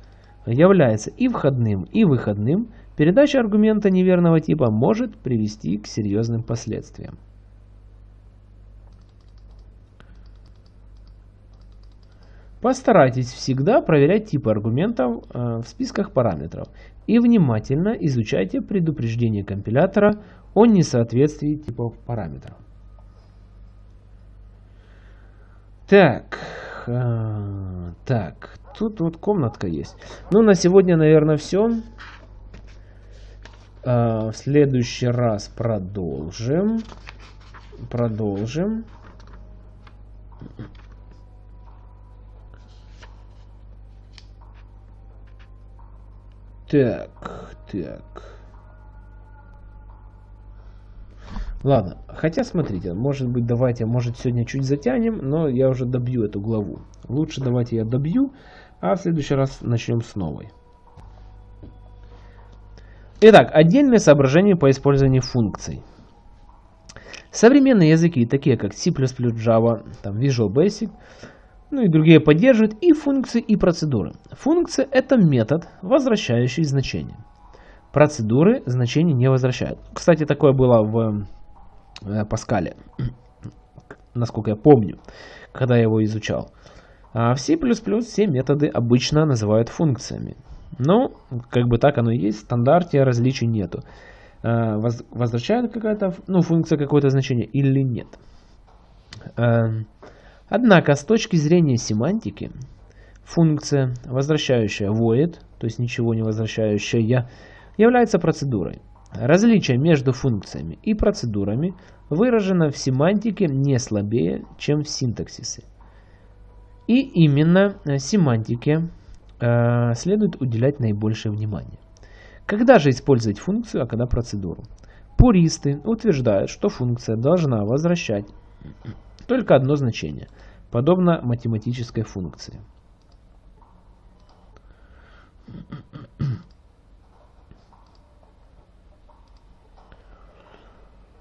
является и входным, и выходным, передача аргумента неверного типа может привести к серьезным последствиям. Постарайтесь всегда проверять типы аргументов э, в списках параметров и внимательно изучайте предупреждение компилятора о несоответствии типов параметров. Так, э, так, тут вот комнатка есть. Ну, на сегодня, наверное, все. Э, в следующий раз продолжим. Продолжим. Так, так. Ладно, хотя смотрите, может быть давайте, может сегодня чуть затянем, но я уже добью эту главу. Лучше давайте я добью, а в следующий раз начнем с новой. Итак, отдельные соображения по использованию функций. Современные языки, такие как C++, Java, там Visual Basic, ну и другие поддерживают и функции, и процедуры. Функция – это метод, возвращающий значение. Процедуры значения не возвращают. Кстати, такое было в э, Паскале, насколько я помню, когда я его изучал. А в C++ все методы обычно называют функциями. Но, как бы так оно и есть, в стандарте различий нету. Э, возвращает какая-то ну, функция какое-то значение или нет. Эм, Однако, с точки зрения семантики, функция, возвращающая void, то есть ничего не возвращающая, является процедурой. Различие между функциями и процедурами выражено в семантике не слабее, чем в синтаксисе. И именно семантике э, следует уделять наибольшее внимание. Когда же использовать функцию, а когда процедуру? Пуристы утверждают, что функция должна возвращать только одно значение, подобно математической функции.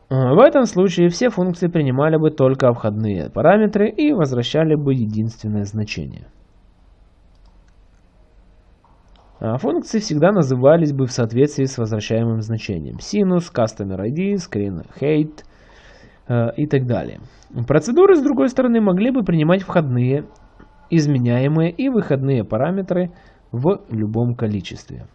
В этом случае все функции принимали бы только входные параметры и возвращали бы единственное значение. А функции всегда назывались бы в соответствии с возвращаемым значением. Sinus, Customer ID, Screen Height – и так далее. Процедуры, с другой стороны, могли бы принимать входные, изменяемые и выходные параметры в любом количестве.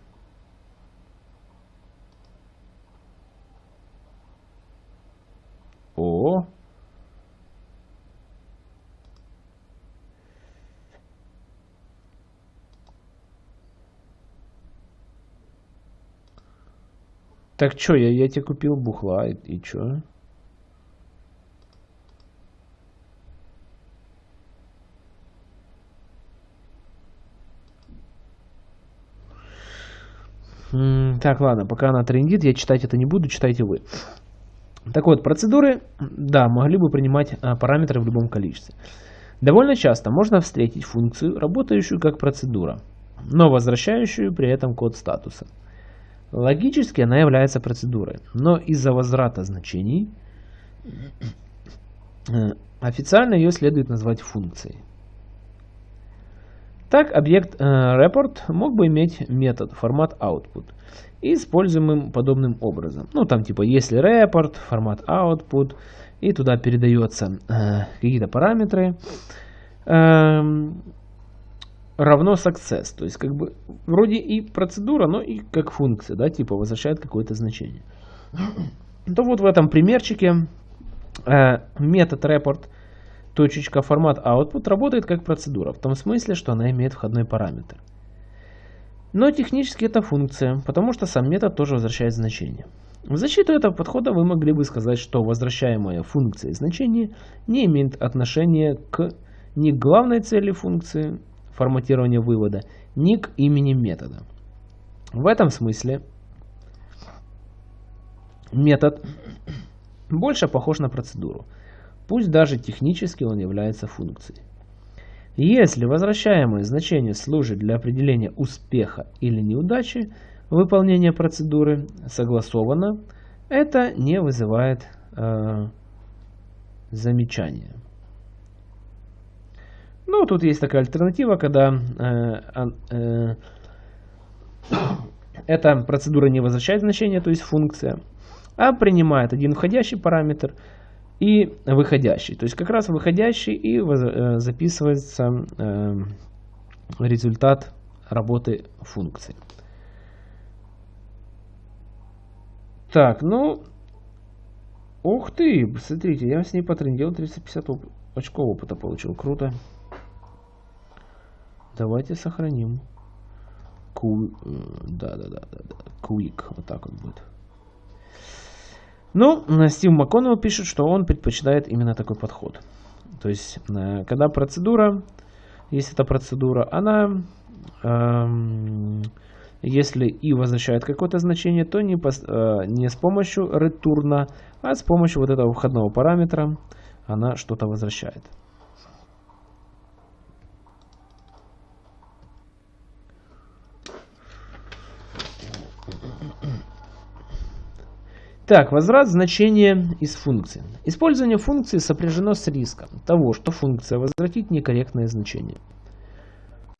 О, Так что, я, я тебе купил бухла, и, и чё? Так, ладно, пока она трендит, я читать это не буду, читайте вы. Так вот, процедуры, да, могли бы принимать а, параметры в любом количестве. Довольно часто можно встретить функцию, работающую как процедура, но возвращающую при этом код статуса. Логически она является процедурой, но из-за возврата значений э, официально ее следует назвать функцией. Так, объект э, report мог бы иметь метод формат output, используемым подобным образом. Ну, там типа, если report, формат output, и туда передается э, какие-то параметры. Э, равно success. То есть, как бы, вроде и процедура, но и как функция, да, типа возвращает какое-то значение. То вот в этом примерчике э, метод report точечка формат output работает как процедура, в том смысле, что она имеет входной параметр. Но технически это функция, потому что сам метод тоже возвращает значение. В защиту этого подхода вы могли бы сказать, что возвращаемая функция значение не имеет отношения к ни к главной цели функции форматирования вывода, ни к имени метода. В этом смысле метод больше похож на процедуру, пусть даже технически он является функцией. Если возвращаемое значение служит для определения успеха или неудачи выполнения процедуры согласованно, это не вызывает э, замечания. Ну, тут есть такая альтернатива, когда э, э, эта процедура не возвращает значение, то есть функция, а принимает один входящий параметр и выходящий. То есть как раз выходящий и э, записывается э, результат работы функции. Так, ну, ух ты, смотрите, я с ней потрендел, 350 оп очков опыта получил, круто. Давайте сохраним. Ку... Э, да, да, да, да, да. Quick. Вот так вот будет. Ну, Стив МакКоннелл пишет, что он предпочитает именно такой подход. То есть, э, когда процедура, если это процедура, она, эм, если и возвращает какое-то значение, то не, по, э, не с помощью ретурна, а с помощью вот этого входного параметра она что-то возвращает. Так, возврат значения из функции. Использование функции сопряжено с риском того, что функция возвратит некорректное значение.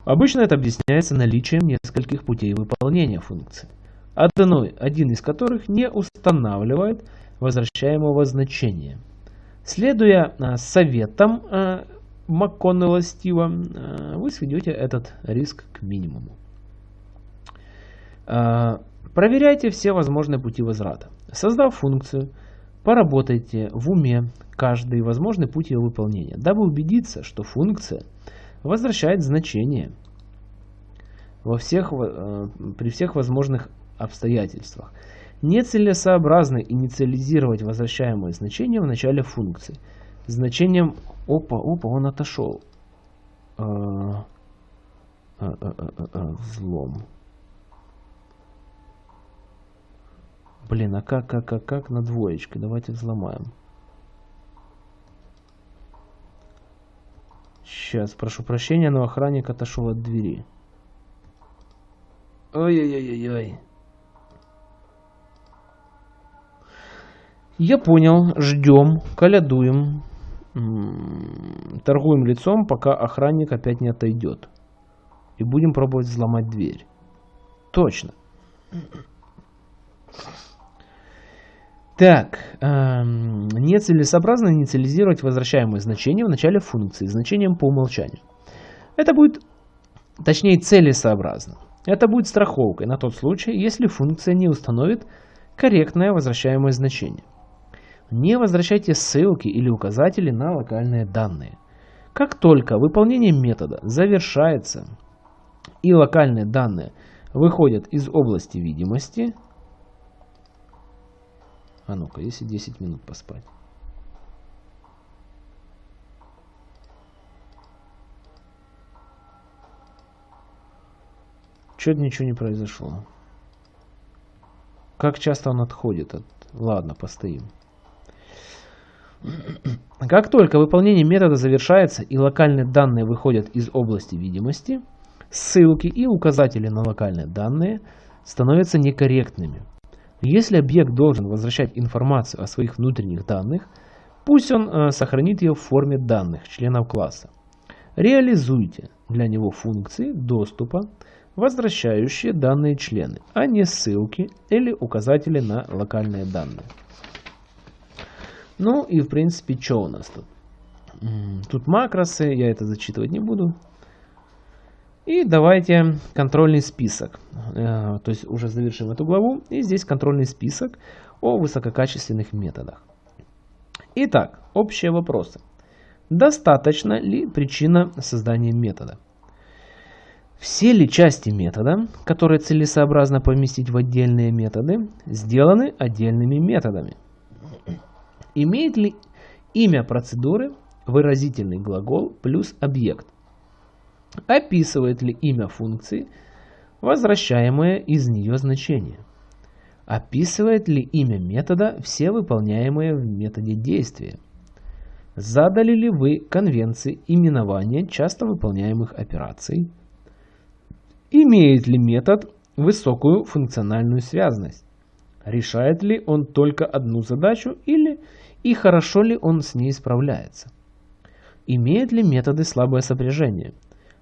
Обычно это объясняется наличием нескольких путей выполнения функции, одной, один из которых не устанавливает возвращаемого значения. Следуя а, советам а, МакКоннелла Стива, а, вы сведете этот риск к минимуму. Проверяйте все возможные пути возврата. Создав функцию, поработайте в уме каждый возможный путь ее выполнения, дабы убедиться, что функция возвращает значение во всех, э, при всех возможных обстоятельствах. Нецелесообразно инициализировать возвращаемое значение в начале функции. Значением опа, опа, он отошел. А, а, а, взлом. Блин, а как, как, как, как на двоечке? Давайте взломаем. Сейчас, прошу прощения, но охранник отошел от двери. Ой-ой-ой-ой. Я понял, ждем, колядуем, торгуем лицом, пока охранник опять не отойдет. И будем пробовать взломать дверь. Точно. Так, эм, нецелесообразно инициализировать возвращаемое значение в начале функции значением по умолчанию. Это будет, точнее, целесообразно. Это будет страховкой на тот случай, если функция не установит корректное возвращаемое значение. Не возвращайте ссылки или указатели на локальные данные. Как только выполнение метода завершается и локальные данные выходят из области видимости, а ну-ка, если 10 минут поспать. Чё-то ничего не произошло. Как часто он отходит от... Ладно, постоим. Как только выполнение метода завершается и локальные данные выходят из области видимости, ссылки и указатели на локальные данные становятся некорректными. Если объект должен возвращать информацию о своих внутренних данных, пусть он э, сохранит ее в форме данных членов класса. Реализуйте для него функции доступа, возвращающие данные члены, а не ссылки или указатели на локальные данные. Ну и в принципе, что у нас тут? Тут макросы, я это зачитывать не буду. И давайте контрольный список. Э, то есть уже завершим эту главу. И здесь контрольный список о высококачественных методах. Итак, общие вопросы. Достаточно ли причина создания метода? Все ли части метода, которые целесообразно поместить в отдельные методы, сделаны отдельными методами? Имеет ли имя процедуры выразительный глагол плюс объект? Описывает ли имя функции возвращаемое из нее значение? Описывает ли имя метода все выполняемые в методе действия? Задали ли вы конвенции именования часто выполняемых операций? Имеет ли метод высокую функциональную связность? Решает ли он только одну задачу или и хорошо ли он с ней справляется? Имеют ли методы слабое сопряжение?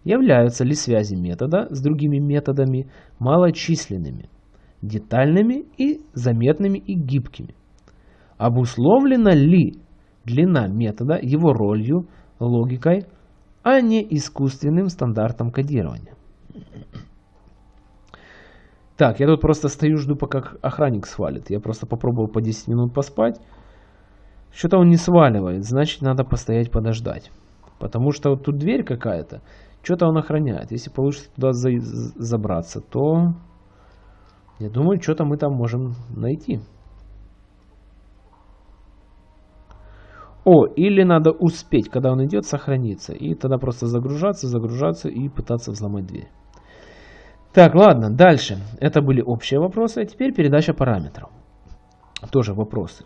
Являются ли связи метода с другими методами малочисленными, детальными и заметными и гибкими? Обусловлена ли длина метода его ролью, логикой, а не искусственным стандартом кодирования? Так, я тут просто стою, жду, пока охранник свалит. Я просто попробовал по 10 минут поспать. Что-то он не сваливает, значит надо постоять подождать. Потому что вот тут дверь какая-то, что-то он охраняет. Если получится туда за забраться, то я думаю, что-то мы там можем найти. О, или надо успеть, когда он идет, сохраниться. И тогда просто загружаться, загружаться и пытаться взломать дверь. Так, ладно, дальше. Это были общие вопросы, а теперь передача параметров. Тоже вопросы.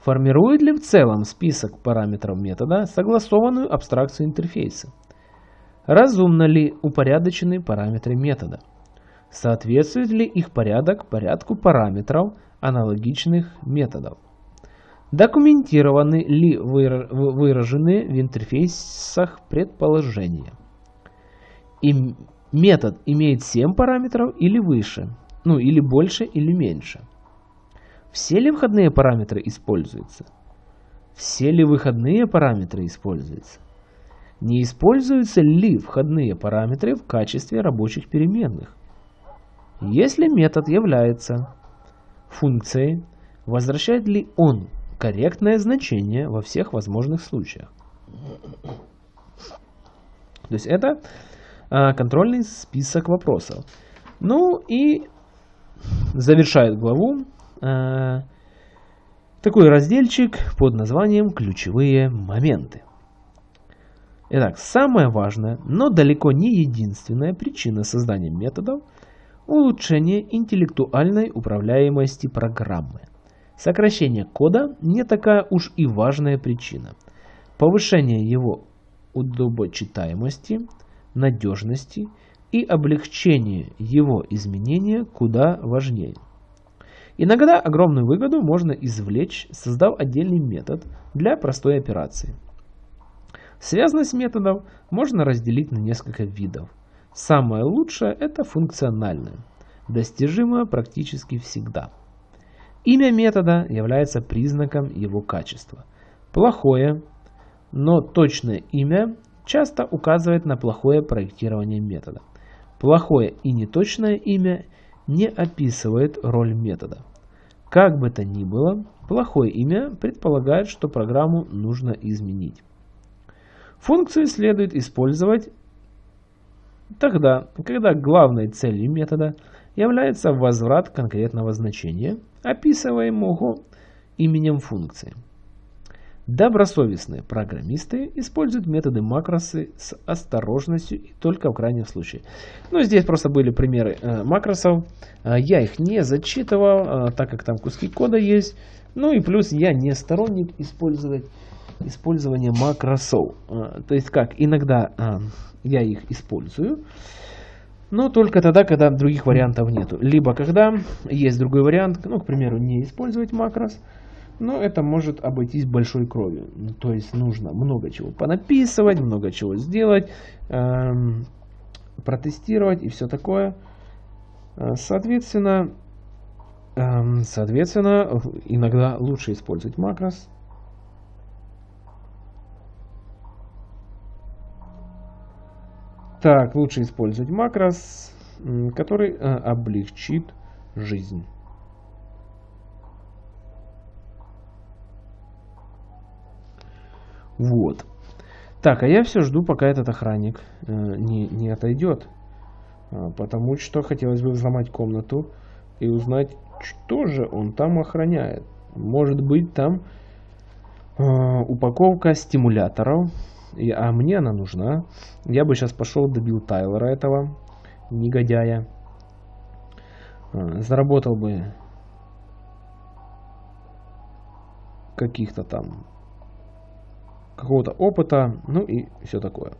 Формирует ли в целом список параметров метода согласованную абстракцию интерфейса? Разумно ли упорядочены параметры метода? Соответствует ли их порядок порядку параметров аналогичных методов? Документированы ли выраженные в интерфейсах предположения? И метод имеет 7 параметров или выше, ну или больше или меньше. Все ли входные параметры используются? Все ли выходные параметры используются? Не используются ли входные параметры в качестве рабочих переменных? Если метод является функцией, возвращает ли он корректное значение во всех возможных случаях? То есть это а, контрольный список вопросов. Ну и завершает главу а, такой разделчик под названием «Ключевые моменты». Итак, самая важная, но далеко не единственная причина создания методов – улучшение интеллектуальной управляемости программы. Сокращение кода не такая уж и важная причина. Повышение его удобочитаемости – надежности и облегчение его изменения куда важнее. Иногда огромную выгоду можно извлечь, создав отдельный метод для простой операции. Связность методов можно разделить на несколько видов. Самое лучшее – это функциональное, достижимое практически всегда. Имя метода является признаком его качества. Плохое, но точное имя часто указывает на плохое проектирование метода. Плохое и неточное имя не описывает роль метода. Как бы то ни было, плохое имя предполагает, что программу нужно изменить. Функцию следует использовать тогда, когда главной целью метода является возврат конкретного значения, описываемого именем функции. Добросовестные программисты используют методы макросы с осторожностью и только в крайнем случае. Ну, здесь просто были примеры э, макросов. Э, я их не зачитывал, э, так как там куски кода есть. Ну и плюс я не сторонник использовать использования макросов. Э, то есть как, иногда э, я их использую, но только тогда, когда других вариантов нету. Либо когда есть другой вариант, ну, к примеру, не использовать макрос, но это может обойтись большой кровью. Ну, то есть нужно много чего понаписывать, много чего сделать, эм, протестировать и все такое. Э, соответственно, эм, соответственно, иногда лучше использовать макрос. Так, лучше использовать макрос, который э, облегчит жизнь. Вот. Так, а я все жду, пока этот охранник э, не, не отойдет. А, потому что хотелось бы взломать комнату и узнать, что же он там охраняет. Может быть там э, упаковка стимуляторов, и, а мне она нужна. Я бы сейчас пошел добил Тайлера этого негодяя. Э, заработал бы каких-то там какого-то опыта, ну и все такое.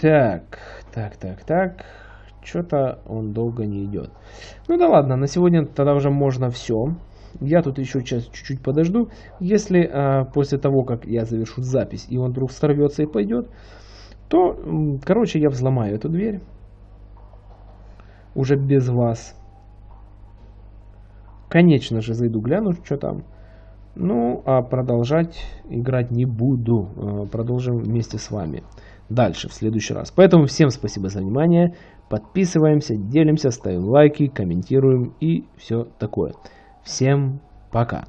Так, так, так, так. Что-то он долго не идет. Ну да ладно, на сегодня тогда уже можно все. Я тут еще сейчас чуть-чуть подожду. Если а, после того, как я завершу запись, и он вдруг сорвется и пойдет, то, короче, я взломаю эту дверь. Уже без вас. Конечно же, зайду гляну, что там. Ну, а продолжать играть не буду. Э, продолжим вместе с вами дальше, в следующий раз. Поэтому всем спасибо за внимание. Подписываемся, делимся, ставим лайки, комментируем и все такое. Всем пока.